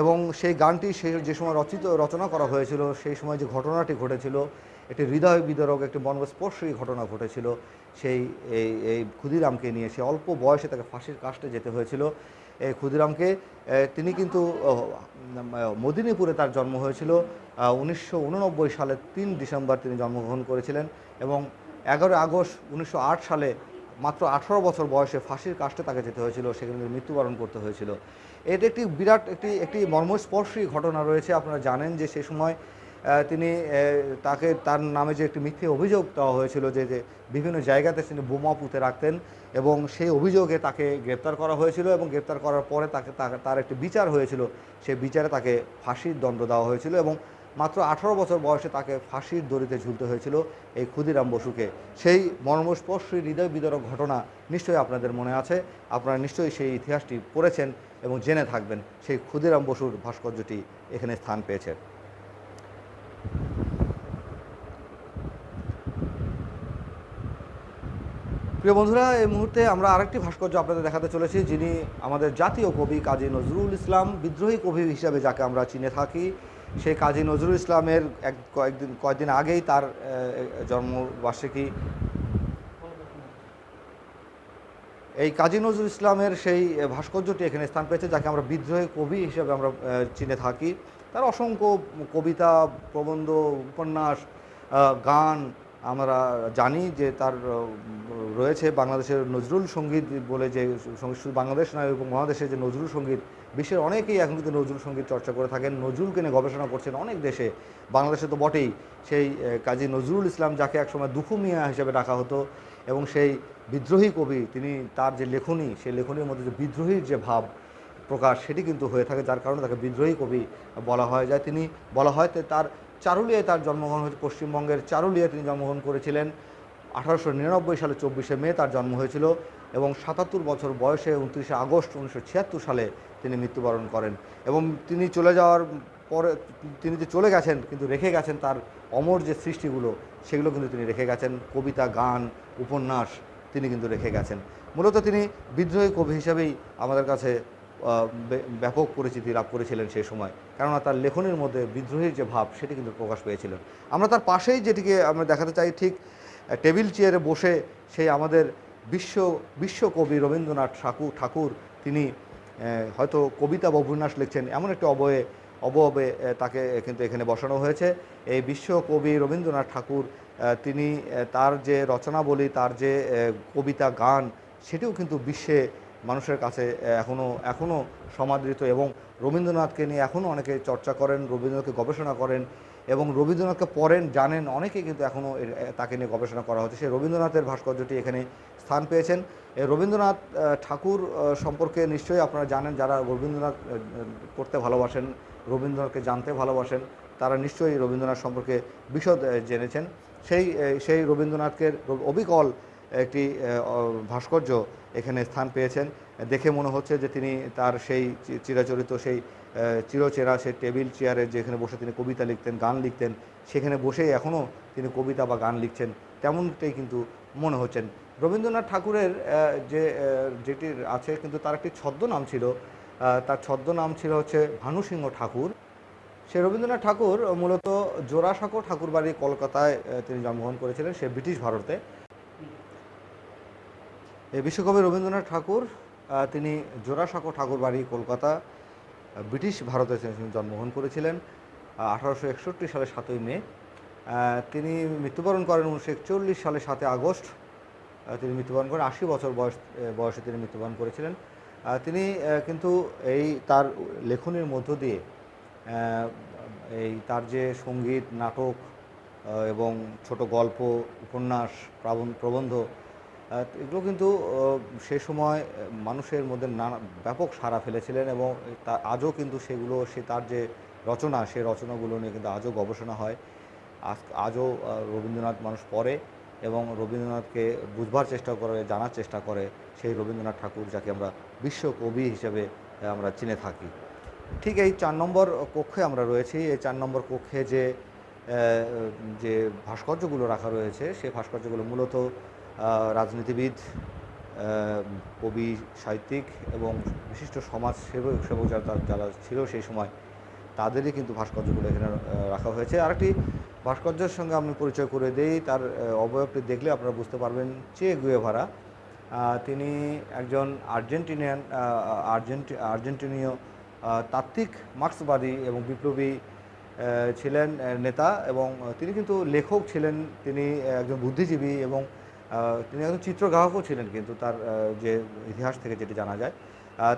এবং সেই গানটি সেই যে সময় রচিত, রচনা করা হয়েছিল, সেই সময় যে ঘটনাটি ঘটেছিল একটি হৃদয় বিদারক, একটি মর্মস্পর্শী ঘটনা ঘটেছিল। সেই, এই এই ক্ষুদিরামকে নিয়ে সে অল্প বয়সে তাকে ফাঁসির কাস্টে যেতে হয়েছিল। এই ক্ষুদিরামকে তিনি কিন্তু মদিনীপুরে তার জন্ম হয়েছিল। উনিশশো উননব্বই সালের তিন ডিসেম্বর তিনি জন্মগ্রহণ করেছিলেন এবং এগারো আগস্ট উনিশশো আট সালে মাত্র আঠারো বছর বয়সে ফাঁসির কাস্টে তাকে যেতে হয়েছিল। সেখানে মৃত্যুবরণ করতে হয়েছিল। এটা একটি বিরাট, একটি একটি মর্মস্পর্শী ঘটনা রয়েছে। আপনারা জানেন যে সে সময় তিনি তাকে, তার নামে যে একটি মিথ্যে অভিযোগ দেওয়া হয়েছিল যে যে বিভিন্ন জায়গাতে তিনি বোমা পুঁতে রাখতেন এবং সেই অভিযোগে তাকে গ্রেপ্তার করা হয়েছিল এবং গ্রেপ্তার করার পরে তাকে তার একটি বিচার হয়েছিল। সেই বিচারে তাকে ফাঁসির দণ্ড দেওয়া হয়েছিল এবং মাত্র আঠারো বছর বয়সে তাকে ফাঁসির দড়িতে ঝুলতে হয়েছিল এই ক্ষুদিরাম বসুকে। সেই মর্মস্পর্শী হৃদয় বিদরক ঘটনা নিশ্চয়ই আপনাদের মনে আছে। আপনারা নিশ্চয়ই সেই ইতিহাসটি পড়েছেন এবং জেনে থাকবেন। সেই ক্ষুদিরাম বসুর ভাস্কর্যটি এখানে স্থান পেয়েছে। প্রিয় বন্ধুরা, এই মুহূর্তে আমরা আরেকটি ভাস্কর্য আপনাদের দেখাতে চলেছি, যিনি আমাদের জাতীয় কবি কাজী নজরুল ইসলাম, বিদ্রোহী কবি হিসাবে যাকে আমরা চিনে থাকি। সেই কাজী নজরুল ইসলামের এক কয়েকদিন কয়েকদিন আগেই তার জন্মবার্ষিকী। এই কাজী নজরুল ইসলামের সেই ভাস্কর্যটি এখানে স্থান পেয়েছে, যাকে আমরা বিদ্রোহী কবি হিসেবে আমরা চিনে থাকি। তার অসংখ্য কবিতা, প্রবন্ধ, উপন্যাস গান আমরা জানি যে তার রয়েছে বাংলাদেশের নজরুল সংগীত বলে যে শুধু বাংলাদেশ নয়, এবং বাংলাদেশের যে নজরুল সংগীত, বিশ্বের অনেকেই এখন কিন্তু নজরুল সংগীত চর্চা করে থাকেন। নজরুলকে নিয়ে গবেষণা করছেন অনেক দেশে। বাংলাদেশে তো বটেই সেই কাজী নজরুল ইসলাম, যাকে একসময় দুখু মিয়া হিসেবে ডাকা হতো, এবং সেই বিদ্রোহী কবি, তিনি তার যে লেখনী, সেই লেখনীর মধ্যে যে বিদ্রোহীর যে ভাব প্রকাশ, সেটি কিন্তু হয়ে থাকে যার কারণে তাকে বিদ্রোহী কবি বলা হয়। যায় তিনি বলা হয় তার চারুলিয়ায় তার জন্মগ্রহণ হয়েছে। পশ্চিমবঙ্গের চারুলিয়ায় তিনি জন্মগ্রহণ করেছিলেন আঠারোশো নিরানব্বই সালে চব্বিশে মে তার জন্ম হয়েছিল এবং সাতাত্তর বছর বয়সে উনত্রিশে আগস্ট উনিশশো ছিয়াত্তর সালে তিনি মৃত্যুবরণ করেন। এবং তিনি চলে যাওয়ার পরে তিনি যে চলে গেছেন, কিন্তু রেখে গেছেন তার অমর যে সৃষ্টিগুলো, সেগুলো কিন্তু তিনি রেখে গেছেন। কবিতা, গান, উপন্যাস তিনি কিন্তু রেখে গেছেন। মূলত তিনি বিদ্রোহী কবি হিসাবেই আমাদের কাছে ব্যাপক পরিচিতি লাভ করেছিলেন সেই সময়। কেননা তার লেখনের মধ্যে বিদ্রোহীর যে ভাব, সেটি কিন্তু প্রকাশ পেয়েছিলেন। আমরা তার পাশেই যেটিকে আমরা দেখাতে চাই, ঠিক টেবিল চেয়ারে বসে সেই আমাদের বিশ্ব, বিশ্বকবি রবীন্দ্রনাথ ঠাকুর ঠাকুর, তিনি হয়তো কবিতা বা উপন্যাস লিখছেন, এমন একটি অবয়ে, অবয়বে তাকে কিন্তু এখানে বসানো হয়েছে। এই বিশ্বকবি রবীন্দ্রনাথ ঠাকুর তিনি তার যে রচনাবলী, তার যে কবিতা, গান, সেটিও কিন্তু বিশ্বে মানুষের কাছে এখনও এখনও সমাদৃত এবং রবীন্দ্রনাথকে নিয়ে এখনও অনেকে চর্চা করেন, রবীন্দ্রনাথকে গবেষণা করেন এবং রবীন্দ্রনাথকে পড়েন, জানেন অনেকেই কিন্তু এখনও তাকে নিয়ে গবেষণা করা হচ্ছে। সেই রবীন্দ্রনাথের ভাস্কর্যটি এখানে স্থান পেয়েছেন। রবীন্দ্রনাথ ঠাকুর সম্পর্কে নিশ্চয়ই আপনারা জানেন, যারা রবীন্দ্রনাথ পড়তে ভালোবাসেন, রবীন্দ্রনাথকে জানতে ভালোবাসেন, তারা নিশ্চয়ই রবীন্দ্রনাথ সম্পর্কে বিশদ জেনেছেন। সেই সেই রবীন্দ্রনাথকে অবিকল একটি ভাস্কর্য এখানে স্থান পেয়েছেন। দেখে মনে হচ্ছে যে তিনি তার সেই চিরাচরিত সেই চিরচেরা সেই টেবিল চেয়ারে যেখানে বসে তিনি কবিতা লিখতেন, গান লিখতেন, সেখানে বসেই এখনও তিনি কবিতা বা গান লিখছেন। তেমনটাই কিন্তু মনে হচ্ছেন। রবীন্দ্রনাথ ঠাকুরের যে যেটি আছে কিন্তু তার একটি ছদ্মনাম ছিল তার ছদ্মনাম ছিল হচ্ছে ভানুসিংহ ঠাকুর। সে রবীন্দ্রনাথ ঠাকুর মূলত জোড়াসাঁকো ঠাকুরবাড়ি কলকাতায় তিনি জন্মগ্রহণ করেছিলেন। সে ব্রিটিশ ভারতে। বিশ্বকবি রবীন্দ্রনাথ ঠাকুর তিনি জোড়াসাঁকো ঠাকুরবাড়ি কলকাতা ব্রিটিশ ভারতে জন্মগ্রহণ করেছিলেন আঠারোশো একষট্টি সালে সাতই মে। তিনি মৃত্যুবরণ করেন উনিশশো একচল্লিশ সালে সাতই আগস্ট। তিনি মৃত্যুবরণ করেন, আশি বছর বয়স বয়সে তিনি মৃত্যুবরণ করেছিলেন। তিনি কিন্তু এই তার লেখনীর মধ্য দিয়ে এই তার যে সংগীত, নাটক এবং ছোট গল্প, উপন্যাস, প্রাবন- প্রবন্ধ এগুলো কিন্তু সে সময় মানুষের মধ্যে নানা, ব্যাপক সাড়া ফেলেছিলেন এবং তা, আজও কিন্তু সেগুলো, সে তার যে রচনা, সে রচনাগুলো নিয়ে কিন্তু আজও গবেষণা হয়। আজ, আজও রবীন্দ্রনাথ মানুষ পড়ে এবং রবীন্দ্রনাথকে বুঝবার চেষ্টা করে, জানার চেষ্টা করে সেই রবীন্দ্রনাথ ঠাকুর যাকে আমরা বিশ্বকবি হিসেবে আমরা চিনে থাকি। ঠিক এই চার নম্বর কক্ষে আমরা রয়েছি। এই চার নম্বর কক্ষে যে যে ভাস্কর্যগুলো রাখা রয়েছে সেই ভাস্কর্যগুলো মূলত রাজনীতিবিদ কবি, সাহিত্যিক এবং বিশিষ্ট সমাজ সেবক সেবক যারা যারা ছিল সেই সময় তাদেরই কিন্তু ভাস্কর্যগুলো এখানে রাখা হয়েছে। আরেকটি ভাস্কর্যের সঙ্গে আমি পরিচয় করে দেই, তার অবয়বটি দেখলে আপনারা বুঝতে পারবেন চে গুয়েভারা। তিনি একজন আর্জেন্টিনিয়ান আর্জেন্টি, আর্জেন্টিনীয় তাত্ত্বিক মার্ক্সবাদী এবং বিপ্লবী ছিলেন নেতা এবং তিনি কিন্তু লেখক ছিলেন। তিনি একজন বুদ্ধিজীবী এবং তিনি একজন চিত্রগ্রাহকও ছিলেন কিন্তু তার যে ইতিহাস থেকে যেটি জানা যায়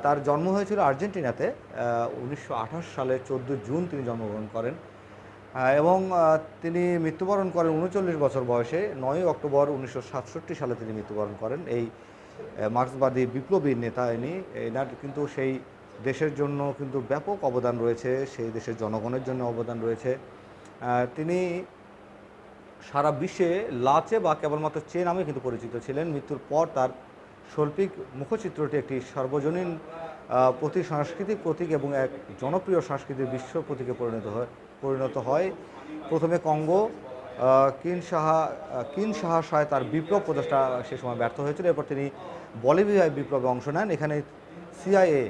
তার জন্ম হয়েছিল আর্জেন্টিনাতে উনিশশো আঠাশ সালে চোদ্দ জুন তিনি জন্মগ্রহণ করেন। এবং তিনি মৃত্যুবরণ করেন উনচল্লিশ বছর বয়সে নয় অক্টোবর উনিশশো সাতষট্টি সালে তিনি মৃত্যুবরণ করেন। এই মার্ক্সবাদী বিপ্লবী নেতা ইনি, এনার কিন্তু সেই দেশের জন্য কিন্তু ব্যাপক অবদান রয়েছে, সেই দেশের জনগণের জন্য অবদান রয়েছে। তিনি সারা বিশ্বে লাচে বা কেবলমাত্র চে নামে কিন্তু পরিচিত ছিলেন। মৃত্যুর পর তার শৈল্পিক মুখচিত্রটি একটি সর্বজনীন আহ, প্রতীক সাংস্কৃতিক প্রতীক এবং এক জনপ্রিয় সাংস্কৃতিক বিশ্ব প্রতীকে পরিণত হয় পরিণত হয়। প্রথমে কঙ্গো কিন সাহা কিন সাহা সাহাশায় তার বিপ্লব প্রচেষ্টা সে সময় ব্যর্থ হয়েছিল। এরপর তিনি বলিভিয়ায় বিপ্লবে অংশ নেন। এখানে সিআইএ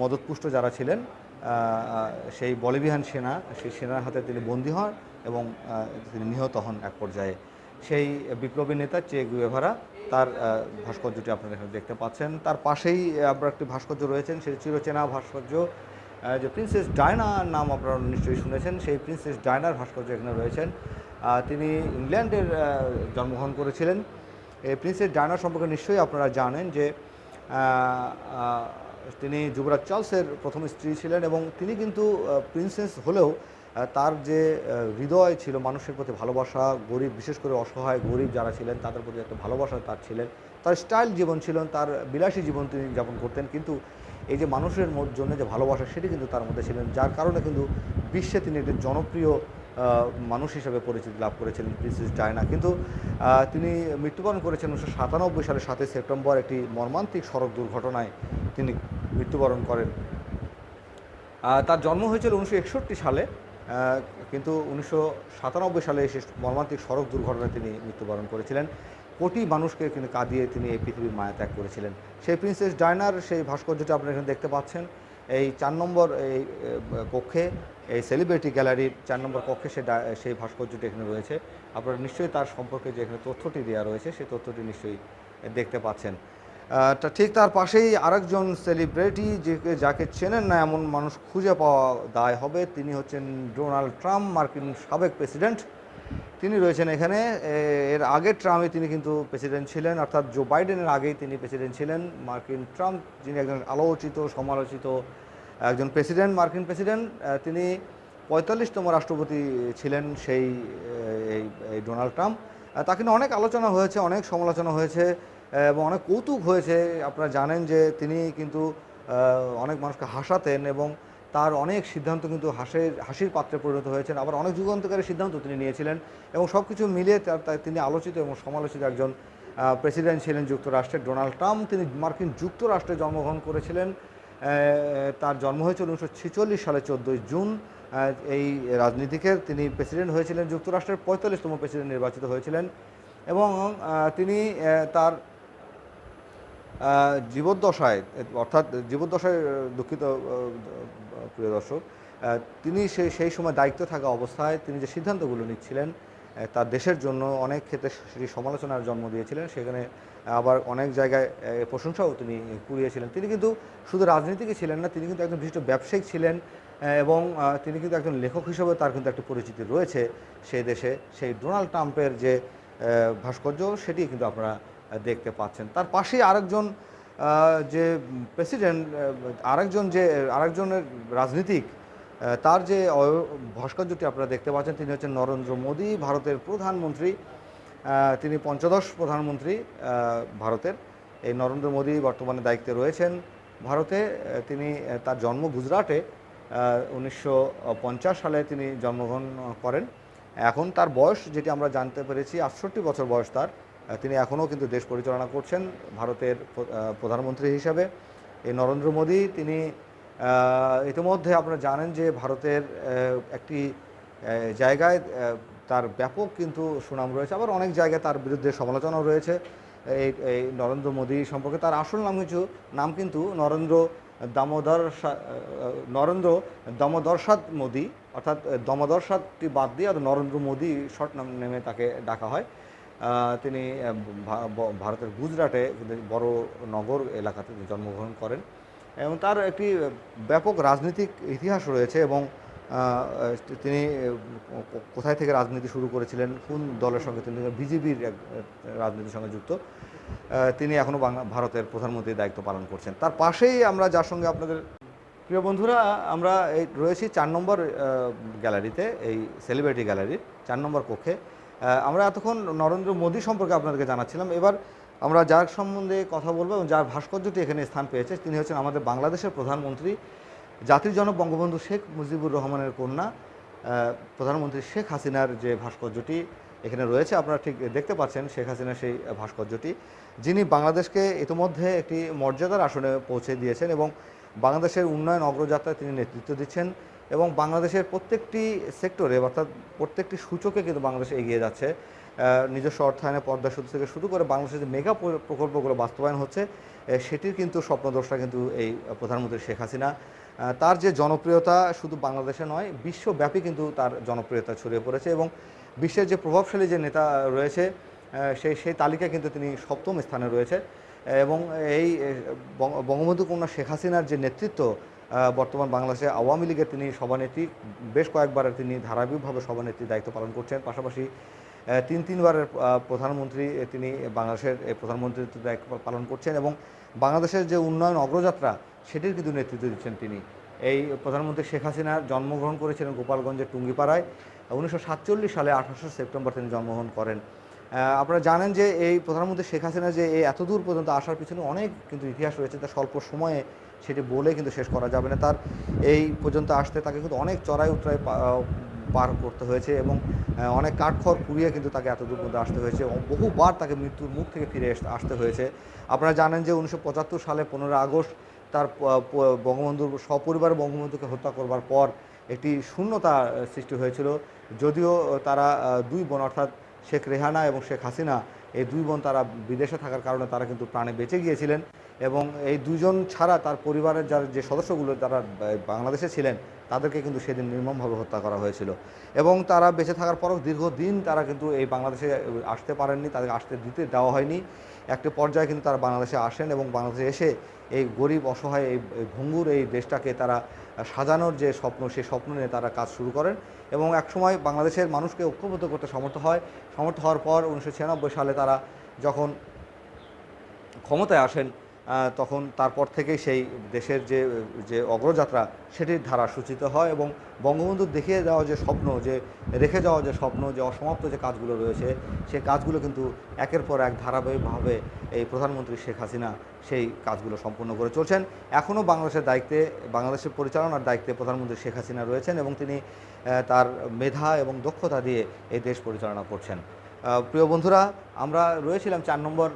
মদতপুষ্ট যারা ছিলেন সেই বলিভিয়ান সেনা, সেই সেনার হাতে তিনি বন্দী হন এবং তিনি নিহত হন এক পর্যায়ে। সেই বিপ্লবী নেতা চে গুয়েভারা, তার ভাস্কর্যটি আপনারা এখানে দেখতে পাচ্ছেন। তার পাশেই আপনার একটি ভাস্কর্য রয়েছেন, সেই চিরচেনা ভাস্কর্য যে প্রিন্সেস ডায়নার নাম আপনারা নিশ্চয়ই শুনেছেন। সেই প্রিন্সেস ডায়নার ভাস্কর্য এখানে রয়েছেন। তিনি ইংল্যান্ডের জন্মগ্রহণ করেছিলেন। এই প্রিন্সেস ডায়নার সম্পর্কে নিশ্চয়ই আপনারা জানেন যে তিনি যুবরাজ চার্লসের প্রথম স্ত্রী ছিলেন এবং তিনি কিন্তু প্রিন্সেস হলেও তার যে হৃদয় ছিল মানুষের প্রতি ভালোবাসা, গরিব, বিশেষ করে অসহায়, গরিব যারা ছিলেন, তাদের প্রতি একটা ভালোবাসা তার ছিলেন। তার স্টাইল জীবন ছিল, তার বিলাসী জীবন তিনি যাপন করতেন, কিন্তু এই যে মানুষের জন্য যে ভালোবাসা, সেটি কিন্তু তার মধ্যে ছিলেন, যার কারণে কিন্তু বিশ্বে তিনি একটি জনপ্রিয় মানুষ হিসেবে পরিচিতি লাভ করেছিলেন প্রিন্সেস ডায়না। কিন্তু তিনি মৃত্যুবরণ করেছেন উনিশশো সাতানব্বই সালে সাতই সেপ্টেম্বর একটি মর্মান্তিক সড়ক দুর্ঘটনায় তিনি মৃত্যুবরণ করেন। তার জন্ম হয়েছিল উনিশশো একষট্টি সালে কিন্তু উনিশশো সাতানব্বই সালে সে মর্মান্তিক সড়ক দুর্ঘটনায় তিনি মৃত্যুবরণ করেছিলেন। কোটি মানুষকে কিন্তু কাঁদিয়ে তিনি এই পৃথিবীর মায়া ত্যাগ করেছিলেন। সেই প্রিন্সেস ডায়নার সেই ভাস্কর্যটি আপনারা এখানে দেখতে পাচ্ছেন। এই চার নম্বর এই কক্ষে এই সেলিব্রিটি গ্যালারির চার নম্বর কক্ষে সে সেই ভাস্কর্যটি এখানে রয়েছে। আপনারা নিশ্চয়ই তার সম্পর্কে যে এখানে তথ্যটি দেওয়া রয়েছে সেই তথ্যটি নিশ্চয়ই দেখতে পাচ্ছেন। তা ঠিক তার পাশেই আরেকজন সেলিব্রিটি যে, যাকে চেনেন না এমন মানুষ খুঁজে পাওয়া দায় হবে, তিনি হচ্ছেন ডোনাল্ড ট্রাম্প, মার্কিন সাবেক প্রেসিডেন্ট। তিনি রয়েছেন এখানে। এর আগের ট্রাম্পে তিনি কিন্তু প্রেসিডেন্ট ছিলেন, অর্থাৎ জো বাইডেনের আগেই তিনি প্রেসিডেন্ট ছিলেন। মার্কিন ট্রাম্প, যিনি একজন আলোচিত, সমালোচিত একজন প্রেসিডেন্ট, মার্কিন প্রেসিডেন্ট তিনি পঁয়তাল্লিশতম রাষ্ট্রপতি ছিলেন সেই এই ডোনাল্ড ট্রাম্প। তাকে নিয়ে অনেক আলোচনা হয়েছে, অনেক সমালোচনা হয়েছে এবং অনেক কৌতুক হয়েছে। আপনারা জানেন যে তিনি কিন্তু অনেক মানুষকে হাসাতেন এবং তার অনেক সিদ্ধান্ত কিন্তু হাসির হাসির পাত্রে পরিণত হয়েছেন। আবার অনেক যুগান্তকারী সিদ্ধান্ত তিনি নিয়েছিলেন এবং সব কিছু মিলিয়ে তার তিনি আলোচিত এবং সমালোচিত একজন প্রেসিডেন্ট ছিলেন যুক্তরাষ্ট্রের। ডোনাল্ড ট্রাম্প, তিনি মার্কিন যুক্তরাষ্ট্রে জন্মগ্রহণ করেছিলেন তার জন্ম হয়েছিল উনিশশো ছেচল্লিশ সালে চোদ্দোই জুন এই রাজনীতিকে তিনি প্রেসিডেন্ট হয়েছিলেন, যুক্তরাষ্ট্রের পঁয়তাল্লিশতম প্রেসিডেন্ট নির্বাচিত হয়েছিলেন এবং তিনি তার জীবদ্দশায়, অর্থাৎ জীবদ্দশায় দুঃখিত প্রিয় দর্শক তিনি সেই সেই সময় দায়িত্ব থাকা অবস্থায় তিনি যে সিদ্ধান্তগুলো নিচ্ছিলেন তার দেশের জন্য অনেক ক্ষেত্রে সেটি সমালোচনার জন্ম দিয়েছিলেন। সেখানে আবার অনেক জায়গায় প্রশংসাও তিনি কুড়িয়েছিলেন। তিনি কিন্তু শুধু রাজনীতিকই ছিলেন না, তিনি কিন্তু একজন বিশিষ্ট ব্যবসায়িক ছিলেন এবং তিনি কিন্তু একজন লেখক হিসেবে তার কিন্তু একটা পরিচিতি রয়েছে সেই দেশে। সেই ডোনাল্ড ট্রাম্পের যে ভাস্কর্য সেটি কিন্তু আপনারা দেখতে পাচ্ছেন। তার পাশেই আরেকজন যে প্রেসিডেন্ট আরেকজন যে, আরেকজনের রাজনীতিক তার যে ভাস্কর্যটি আপনারা দেখতে পাচ্ছেন, তিনি হচ্ছেন নরেন্দ্র মোদী, ভারতের প্রধানমন্ত্রী। তিনি পঞ্চদশ প্রধানমন্ত্রী ভারতের। এই নরেন্দ্র মোদী বর্তমানে দায়িত্বে রয়েছেন ভারতে। তিনি তার জন্ম গুজরাটে উনিশশো পঞ্চাশ সালে তিনি জন্মগ্রহণ করেন। এখন তার বয়স, যেটি আমরা জানতে পেরেছি, আটষট্টি বছর বয়স তার। তিনি এখনও কিন্তু দেশ পরিচালনা করছেন ভারতের প্রধানমন্ত্রী হিসাবে। এই নরেন্দ্র মোদী, তিনি ইতিমধ্যে আপনারা জানেন যে ভারতের একটি জায়গায় তার ব্যাপক কিন্তু সুনাম রয়েছে। আবার অনেক জায়গায় তার বিরুদ্ধে সমালোচনাও রয়েছে। এই এই নরেন্দ্র মোদী সম্পর্কে তার আসল নাম কিছু, নাম কিন্তু নরেন্দ্র দামোদর নরেন্দ্র দামোদরসাদ মোদী, অর্থাৎ দমোদরসাদটি বাদ দিয়ে আর নরেন্দ্র মোদী শর্ট নাম নেমে তাকে ডাকা হয়। তিনি ভারতের গুজরাটে বড় নগর এলাকাতে জন্মগ্রহণ করেন এবং তার একটি ব্যাপক রাজনৈতিক ইতিহাস রয়েছে এবং তিনি কোথায় থেকে রাজনীতি শুরু করেছিলেন, কোন দলের সঙ্গে তিনি, বিজেপির রাজনীতির সঙ্গে যুক্ত তিনি এখনও বাংলা, ভারতের প্রধানমন্ত্রীর দায়িত্ব পালন করছেন। তার পাশেই আমরা যার সঙ্গে আপনাদের, প্রিয় বন্ধুরা, আমরা এই, রয়েছি চার নম্বর গ্যালারিতে, এই সেলিব্রিটি গ্যালারির চার নম্বর কক্ষে। আমরা এতক্ষণ নরেন্দ্র মোদী সম্পর্কে আপনাদেরকে জানাচ্ছিলাম। এবার আমরা যার সম্বন্ধে কথা বলব এবং যার ভাস্কর্যটি এখানে স্থান পেয়েছে, তিনি হচ্ছেন আমাদের বাংলাদেশের প্রধানমন্ত্রী, জাতির জনক বঙ্গবন্ধু শেখ মুজিবুর রহমানের কন্যা। প্রধানমন্ত্রী শেখ হাসিনার যে ভাস্কর্যটি এখানে রয়েছে, আপনারা ঠিক দেখতে পাচ্ছেন শেখ হাসিনার সেই ভাস্কর্যটি। যিনি বাংলাদেশকে ইতিমধ্যে একটি মর্যাদার আসনে পৌঁছে দিয়েছেন এবং বাংলাদেশের উন্নয়ন অগ্রযাত্রায় তিনি নেতৃত্ব দিচ্ছেন। এবং বাংলাদেশের প্রত্যেকটি সেক্টরে অর্থাৎ প্রত্যেকটি সূচকে কিন্তু বাংলাদেশ এগিয়ে যাচ্ছে। নিজস্ব অর্থায়নে পদ্মা সেতু থেকে শুরু করে বাংলাদেশের যে মেগা প্রকল্পগুলো বাস্তবায়ন হচ্ছে সেটির কিন্তু স্বপ্নদর্শা কিন্তু এই প্রধানমন্ত্রী শেখ হাসিনা। তার যে জনপ্রিয়তা শুধু বাংলাদেশে নয়, বিশ্বব্যাপী কিন্তু তার জনপ্রিয়তা ছড়িয়ে পড়েছে এবং বিশ্বের যে প্রভাবশালী যে নেতা রয়েছে সেই সেই তালিকায় কিন্তু তিনি সপ্তম স্থানে রয়েছে। এবং এই বঙ্গবন্ধু কন্যা শেখ হাসিনার যে নেতৃত্ব বর্তমান বাংলাদেশে আওয়ামী লীগের তিনি সভানেত্রী, বেশ কয়েকবার তিনি ধারাবাহিকভাবে সভানেত্রীর দায়িত্ব পালন করছেন। পাশাপাশি তিন, তিনবারের প্রধানমন্ত্রী তিনি বাংলাদেশের প্রধানমন্ত্রীর দায়িত্ব পালন করছেন এবং বাংলাদেশের যে উন্নয়ন অগ্রযাত্রা, সেটির কিন্তু নেতৃত্ব দিচ্ছেন তিনি। এই প্রধানমন্ত্রী শেখ হাসিনার জন্মগ্রহণ করেছিলেন গোপালগঞ্জের টুঙ্গিপাড়ায়। উনিশশো সাতচল্লিশ সালে আঠাশে সেপ্টেম্বর তিনি জন্মগ্রহণ করেন। আপনারা জানেন যে এই প্রধানমন্ত্রী শেখ হাসিনা যে এই এত দূর পর্যন্ত আসার পিছনে অনেক কিন্তু ইতিহাস রয়েছে তার স্বল্প সময়ে সেটি বলে কিন্তু শেষ করা যাবে না। তার এই পর্যন্ত আসতে তাকে কিন্তু অনেক চড়াই উতরাই পার করতে হয়েছে এবং অনেক কাঠখড় কুড়িয়ে কিন্তু তাকে এত দূর পর্যন্ত আসতে হয়েছে বহুবার তাকে মৃত্যুর মুখ থেকে ফিরে আসতে হয়েছে। আপনারা জানেন যে উনিশশো পঁচাত্তর সালে পনেরো আগস্ট তার বঙ্গবন্ধুর সপরিবার বঙ্গবন্ধুকে হত্যা করবার পর একটি শূন্যতা সৃষ্টি হয়েছিল। যদিও তারা দুই বোন অর্থাৎ শেখ রেহানা এবং শেখ হাসিনা, এই দুই বোন তারা বিদেশে থাকার কারণে তারা কিন্তু প্রাণে বেঁচে গিয়েছিলেন এবং এই দুজন ছাড়া তার পরিবারের যার যে সদস্যগুলো বা- বাংলাদেশে ছিলেন, তাদেরকে কিন্তু সেদিন নির্মমভাবে হত্যা করা হয়েছিল। এবং তারা বেঁচে থাকার পরও দীর্ঘদিন তারা কিন্তু এই বাংলাদেশে আসতে পারেননি, তাদেরকে আসতে দিতে দেওয়া হয়নি। একটি পর্যায়ে কিন্তু তারা বাংলাদেশে আসেন এবং বাংলাদেশে এসে এই গরিব, অসহায়, এই ভঙ্গুর এই দেশটাকে তারা সাজানোর যে স্বপ্ন সেই স্বপ্ন নিয়ে তারা কাজ শুরু করেন। এবং একসময় বাংলাদেশের মানুষকে ঐক্যবদ্ধ করতে সমর্থ হয়। সমর্থ হওয়ার পর উনিশশো ছিয়ানব্বই সালে তারা যখন ক্ষমতায় আসেন তখন তারপর থেকেই সেই দেশের যে যে অগ্রযাত্রা, সেটির ধারা সূচিত হয় এবং বঙ্গবন্ধু দেখিয়ে দেওয়া যে স্বপ্ন, যে, রেখে যাওয়া যে স্বপ্ন, যে অসমাপ্ত যে কাজগুলো রয়েছে সেই কাজগুলো কিন্তু একের পর এক ধারাবাহিকভাবে এই প্রধানমন্ত্রী শেখ হাসিনা সেই কাজগুলো সম্পূর্ণ করে চলছেন। এখনও বাংলাদেশের দায়িত্বে, বাংলাদেশের পরিচালনার দায়িত্বে প্রধানমন্ত্রী শেখ হাসিনা রয়েছেন এবং তিনি তার মেধা এবং দক্ষতা দিয়ে এই দেশ পরিচালনা করছেন। প্রিয় বন্ধুরা, আমরা রয়েছিলাম চার নম্বর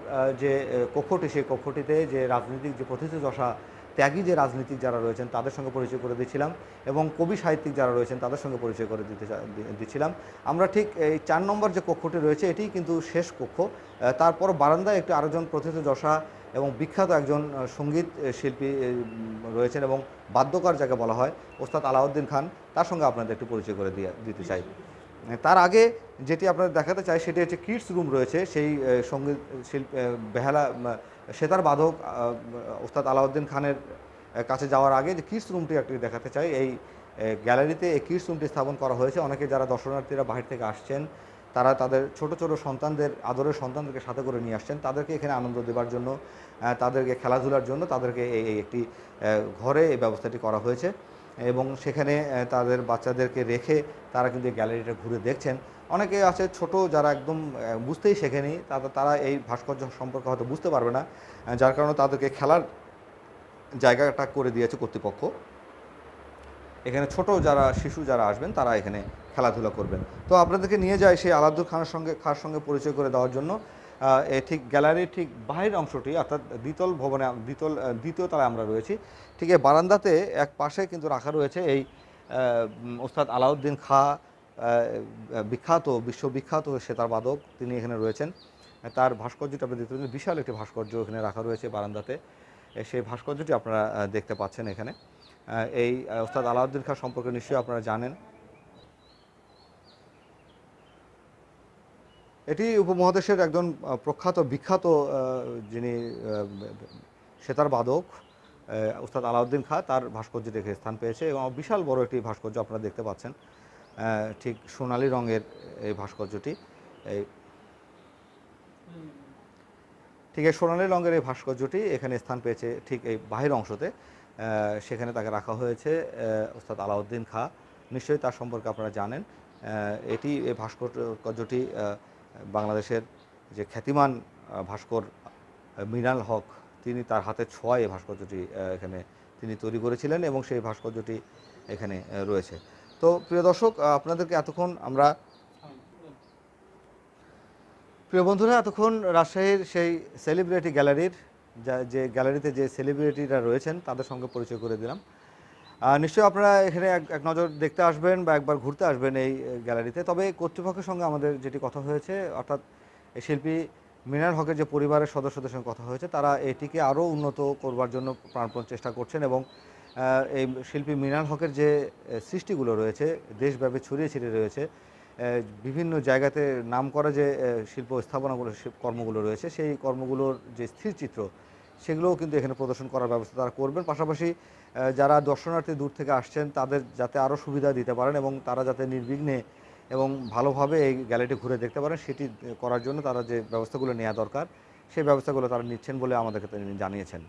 যে কক্ষটি, সেই কক্ষটিতে যে রাজনৈতিক যে প্রথিতযশা ত্যাগী যে রাজনীতিক যারা রয়েছেন, তাদের সঙ্গে পরিচয় করে দিচ্ছিলাম এবং কবি সাহিত্যিক যারা রয়েছেন, তাদের সঙ্গে পরিচয় করে দিতে দিচ্ছিলাম আমরা ঠিক এই চার নম্বর যে কক্ষটি রয়েছে এটি কিন্তু শেষ কক্ষ। তারপর বারান্দায় একটি আরেকজন প্রথিতযশা এবং বিখ্যাত একজন সংগীত শিল্পী রয়েছেন এবং বাদ্যকার যাকে বলা হয়, ওস্তাদ আলাউদ্দিন খান, তার সঙ্গে আপনাদের একটু পরিচয় করে দিয়ে, দিতে চাই। তার আগে যেটি আপনাদের দেখাতে চাই সেটি হচ্ছে কিডস রুম রয়েছে। সেই সংগীত শিল্প বেহালা সেতার বাদক ওস্তাদ আলাউদ্দিন খানের কাছে যাওয়ার আগে যে কিডস রুমটি একটি দেখাতে চাই। এই গ্যালারিতে এই কিডস রুমটি স্থাপন করা হয়েছে। অনেকে যারা দর্শনার্থীরা বাহির থেকে আসছেন, তারা তাদের ছোট ছোট সন্তানদের, আদরের সন্তানদেরকে সাথে করে নিয়ে আসছেন। তাদেরকে এখানে আনন্দ দেওয়ার জন্য তাদেরকে খেলাধুলার জন্য তাদেরকে এই একটি ঘরে এই ব্যবস্থাটি করা হয়েছে। এবং সেখানে তাদের বাচ্চাদেরকে রেখে তারা কিন্তু গ্যালারিটা ঘুরে দেখছেন। অনেকে আছে ছোট যারা একদম বুঝতেই শেখেনি, তারা তারা এই ভাস্কর্য সম্পর্কে হয়তো বুঝতে পারবে না যার কারণে তাদেরকে খেলার জায়গাটা করে দিয়েছে কর্তৃপক্ষ। এখানে ছোট যারা, শিশু যারা আসবেন, তারা এখানে খেলাধুলা করবেন। তো আপনাদেরকে নিয়ে যায় সেই আলাদুল খানের সঙ্গে খার সঙ্গে পরিচয় করে দেওয়ার জন্য। ঠিক গ্যালারির ঠিক বাহির অংশটি, অর্থাৎ দ্বিতল ভবনে, দ্বিতল দ্বিতীয় তলায় আমরা রয়েছি। ঠিক এই বারান্দাতে এক পাশে কিন্তু রাখা রয়েছে এই ওস্তাদ আলাউদ্দিন খা বিখ্যাত, বিশ্ববিখ্যাত সেতার বাদক তিনি এখানে রয়েছেন। তার ভাস্কর্যটি আপনি দেখতে পাচ্ছেন, বিশাল একটি ভাস্কর্য এখানে রাখা রয়েছে বারান্দাতে। সেই ভাস্কর্যটি আপনারা দেখতে পাচ্ছেন এখানে। এই ওস্তাদ আলাউদ্দিন খাঁ সম্পর্কে নিশ্চয়ই আপনারা জানেন। এটি উপমহাদেশের একজন প্রখ্যাত বিখ্যাত যিনি সেতার বাদক উস্তাদ আলাউদ্দিন খাঁ তার ভাস্কর্য দেখে স্থান পেয়েছে এবং বিশাল বড় একটি ভাস্কর্য আপনারা দেখতে পাচ্ছেন। ঠিক সোনালী রঙের এই ভাস্কর্যটি এই ঠিক এই সোনালী রঙের এই ভাস্কর্যটি এখানে স্থান পেয়েছে ঠিক এই বাহির অংশতে। সেখানে তাকে রাখা হয়েছে আহ, ওস্তাদ আলাউদ্দিন খাঁ। নিশ্চয়ই তার সম্পর্কে আপনারা জানেন। এটি এই ভাস্কর্যটি বাংলাদেশের যে খ্যাতিমান ভাস্কর মৃণাল হক, তিনি তার হাতে ছোঁয়ায় ভাস্কর্যটি এখানে তিনি তৈরি করেছিলেন এবং সেই ভাস্কর্যটি এখানে রয়েছে। তো প্রিয় দর্শক আপনাদেরকে এতক্ষণ আমরা প্রিয় বন্ধুরা, এতক্ষণ রাজশাহীর সেই সেলিব্রিটি গ্যালারির যা গ্যালারিতে যে সেলিব্রিটিরা রয়েছেন, তাদের সঙ্গে পরিচয় করে দিলাম। নিশ্চয়ই আপনারা এখানে এক নজর দেখতে আসবেন বা একবার ঘুরতে আসবেন এই গ্যালারিতে। তবে কর্তৃপক্ষের সঙ্গে আমাদের যেটি কথা হয়েছে, অর্থাৎ এই শিল্পী মিনার হকের যে পরিবারের সদস্যদের সঙ্গে কথা হয়েছে, তারা এটিকে আরও উন্নত করবার জন্য প্রাণপণ চেষ্টা করছেন এবং এই শিল্পী মিনার হকের যে সৃষ্টিগুলো রয়েছে, দেশব্যাপী ছড়িয়ে ছিটিয়ে রয়েছে বিভিন্ন জায়গাতে নাম করা যে শিল্প স্থাপনাগুলো কর্মগুলো রয়েছে, সেই কর্মগুলোর যে স্থিরচিত্র সেগুলোও কিন্তু এখানে প্রদর্শন করার ব্যবস্থা তারা করবেন। পাশাপাশি যারা দর্শনার্থী দূর থেকে আসছেন, তাদের যাতে আরও সুবিধা দিতে পারেন এবং তারা যাতে নির্বিঘ্নে এবং ভালোভাবে এই গ্যালারিটি ঘুরে দেখতে পারেন, সেটি করার জন্য তারা যে ব্যবস্থাগুলো নেওয়া দরকার, সেই ব্যবস্থাগুলো তারা নিচ্ছেন বলে আমাদেরকে জানিয়েছেন।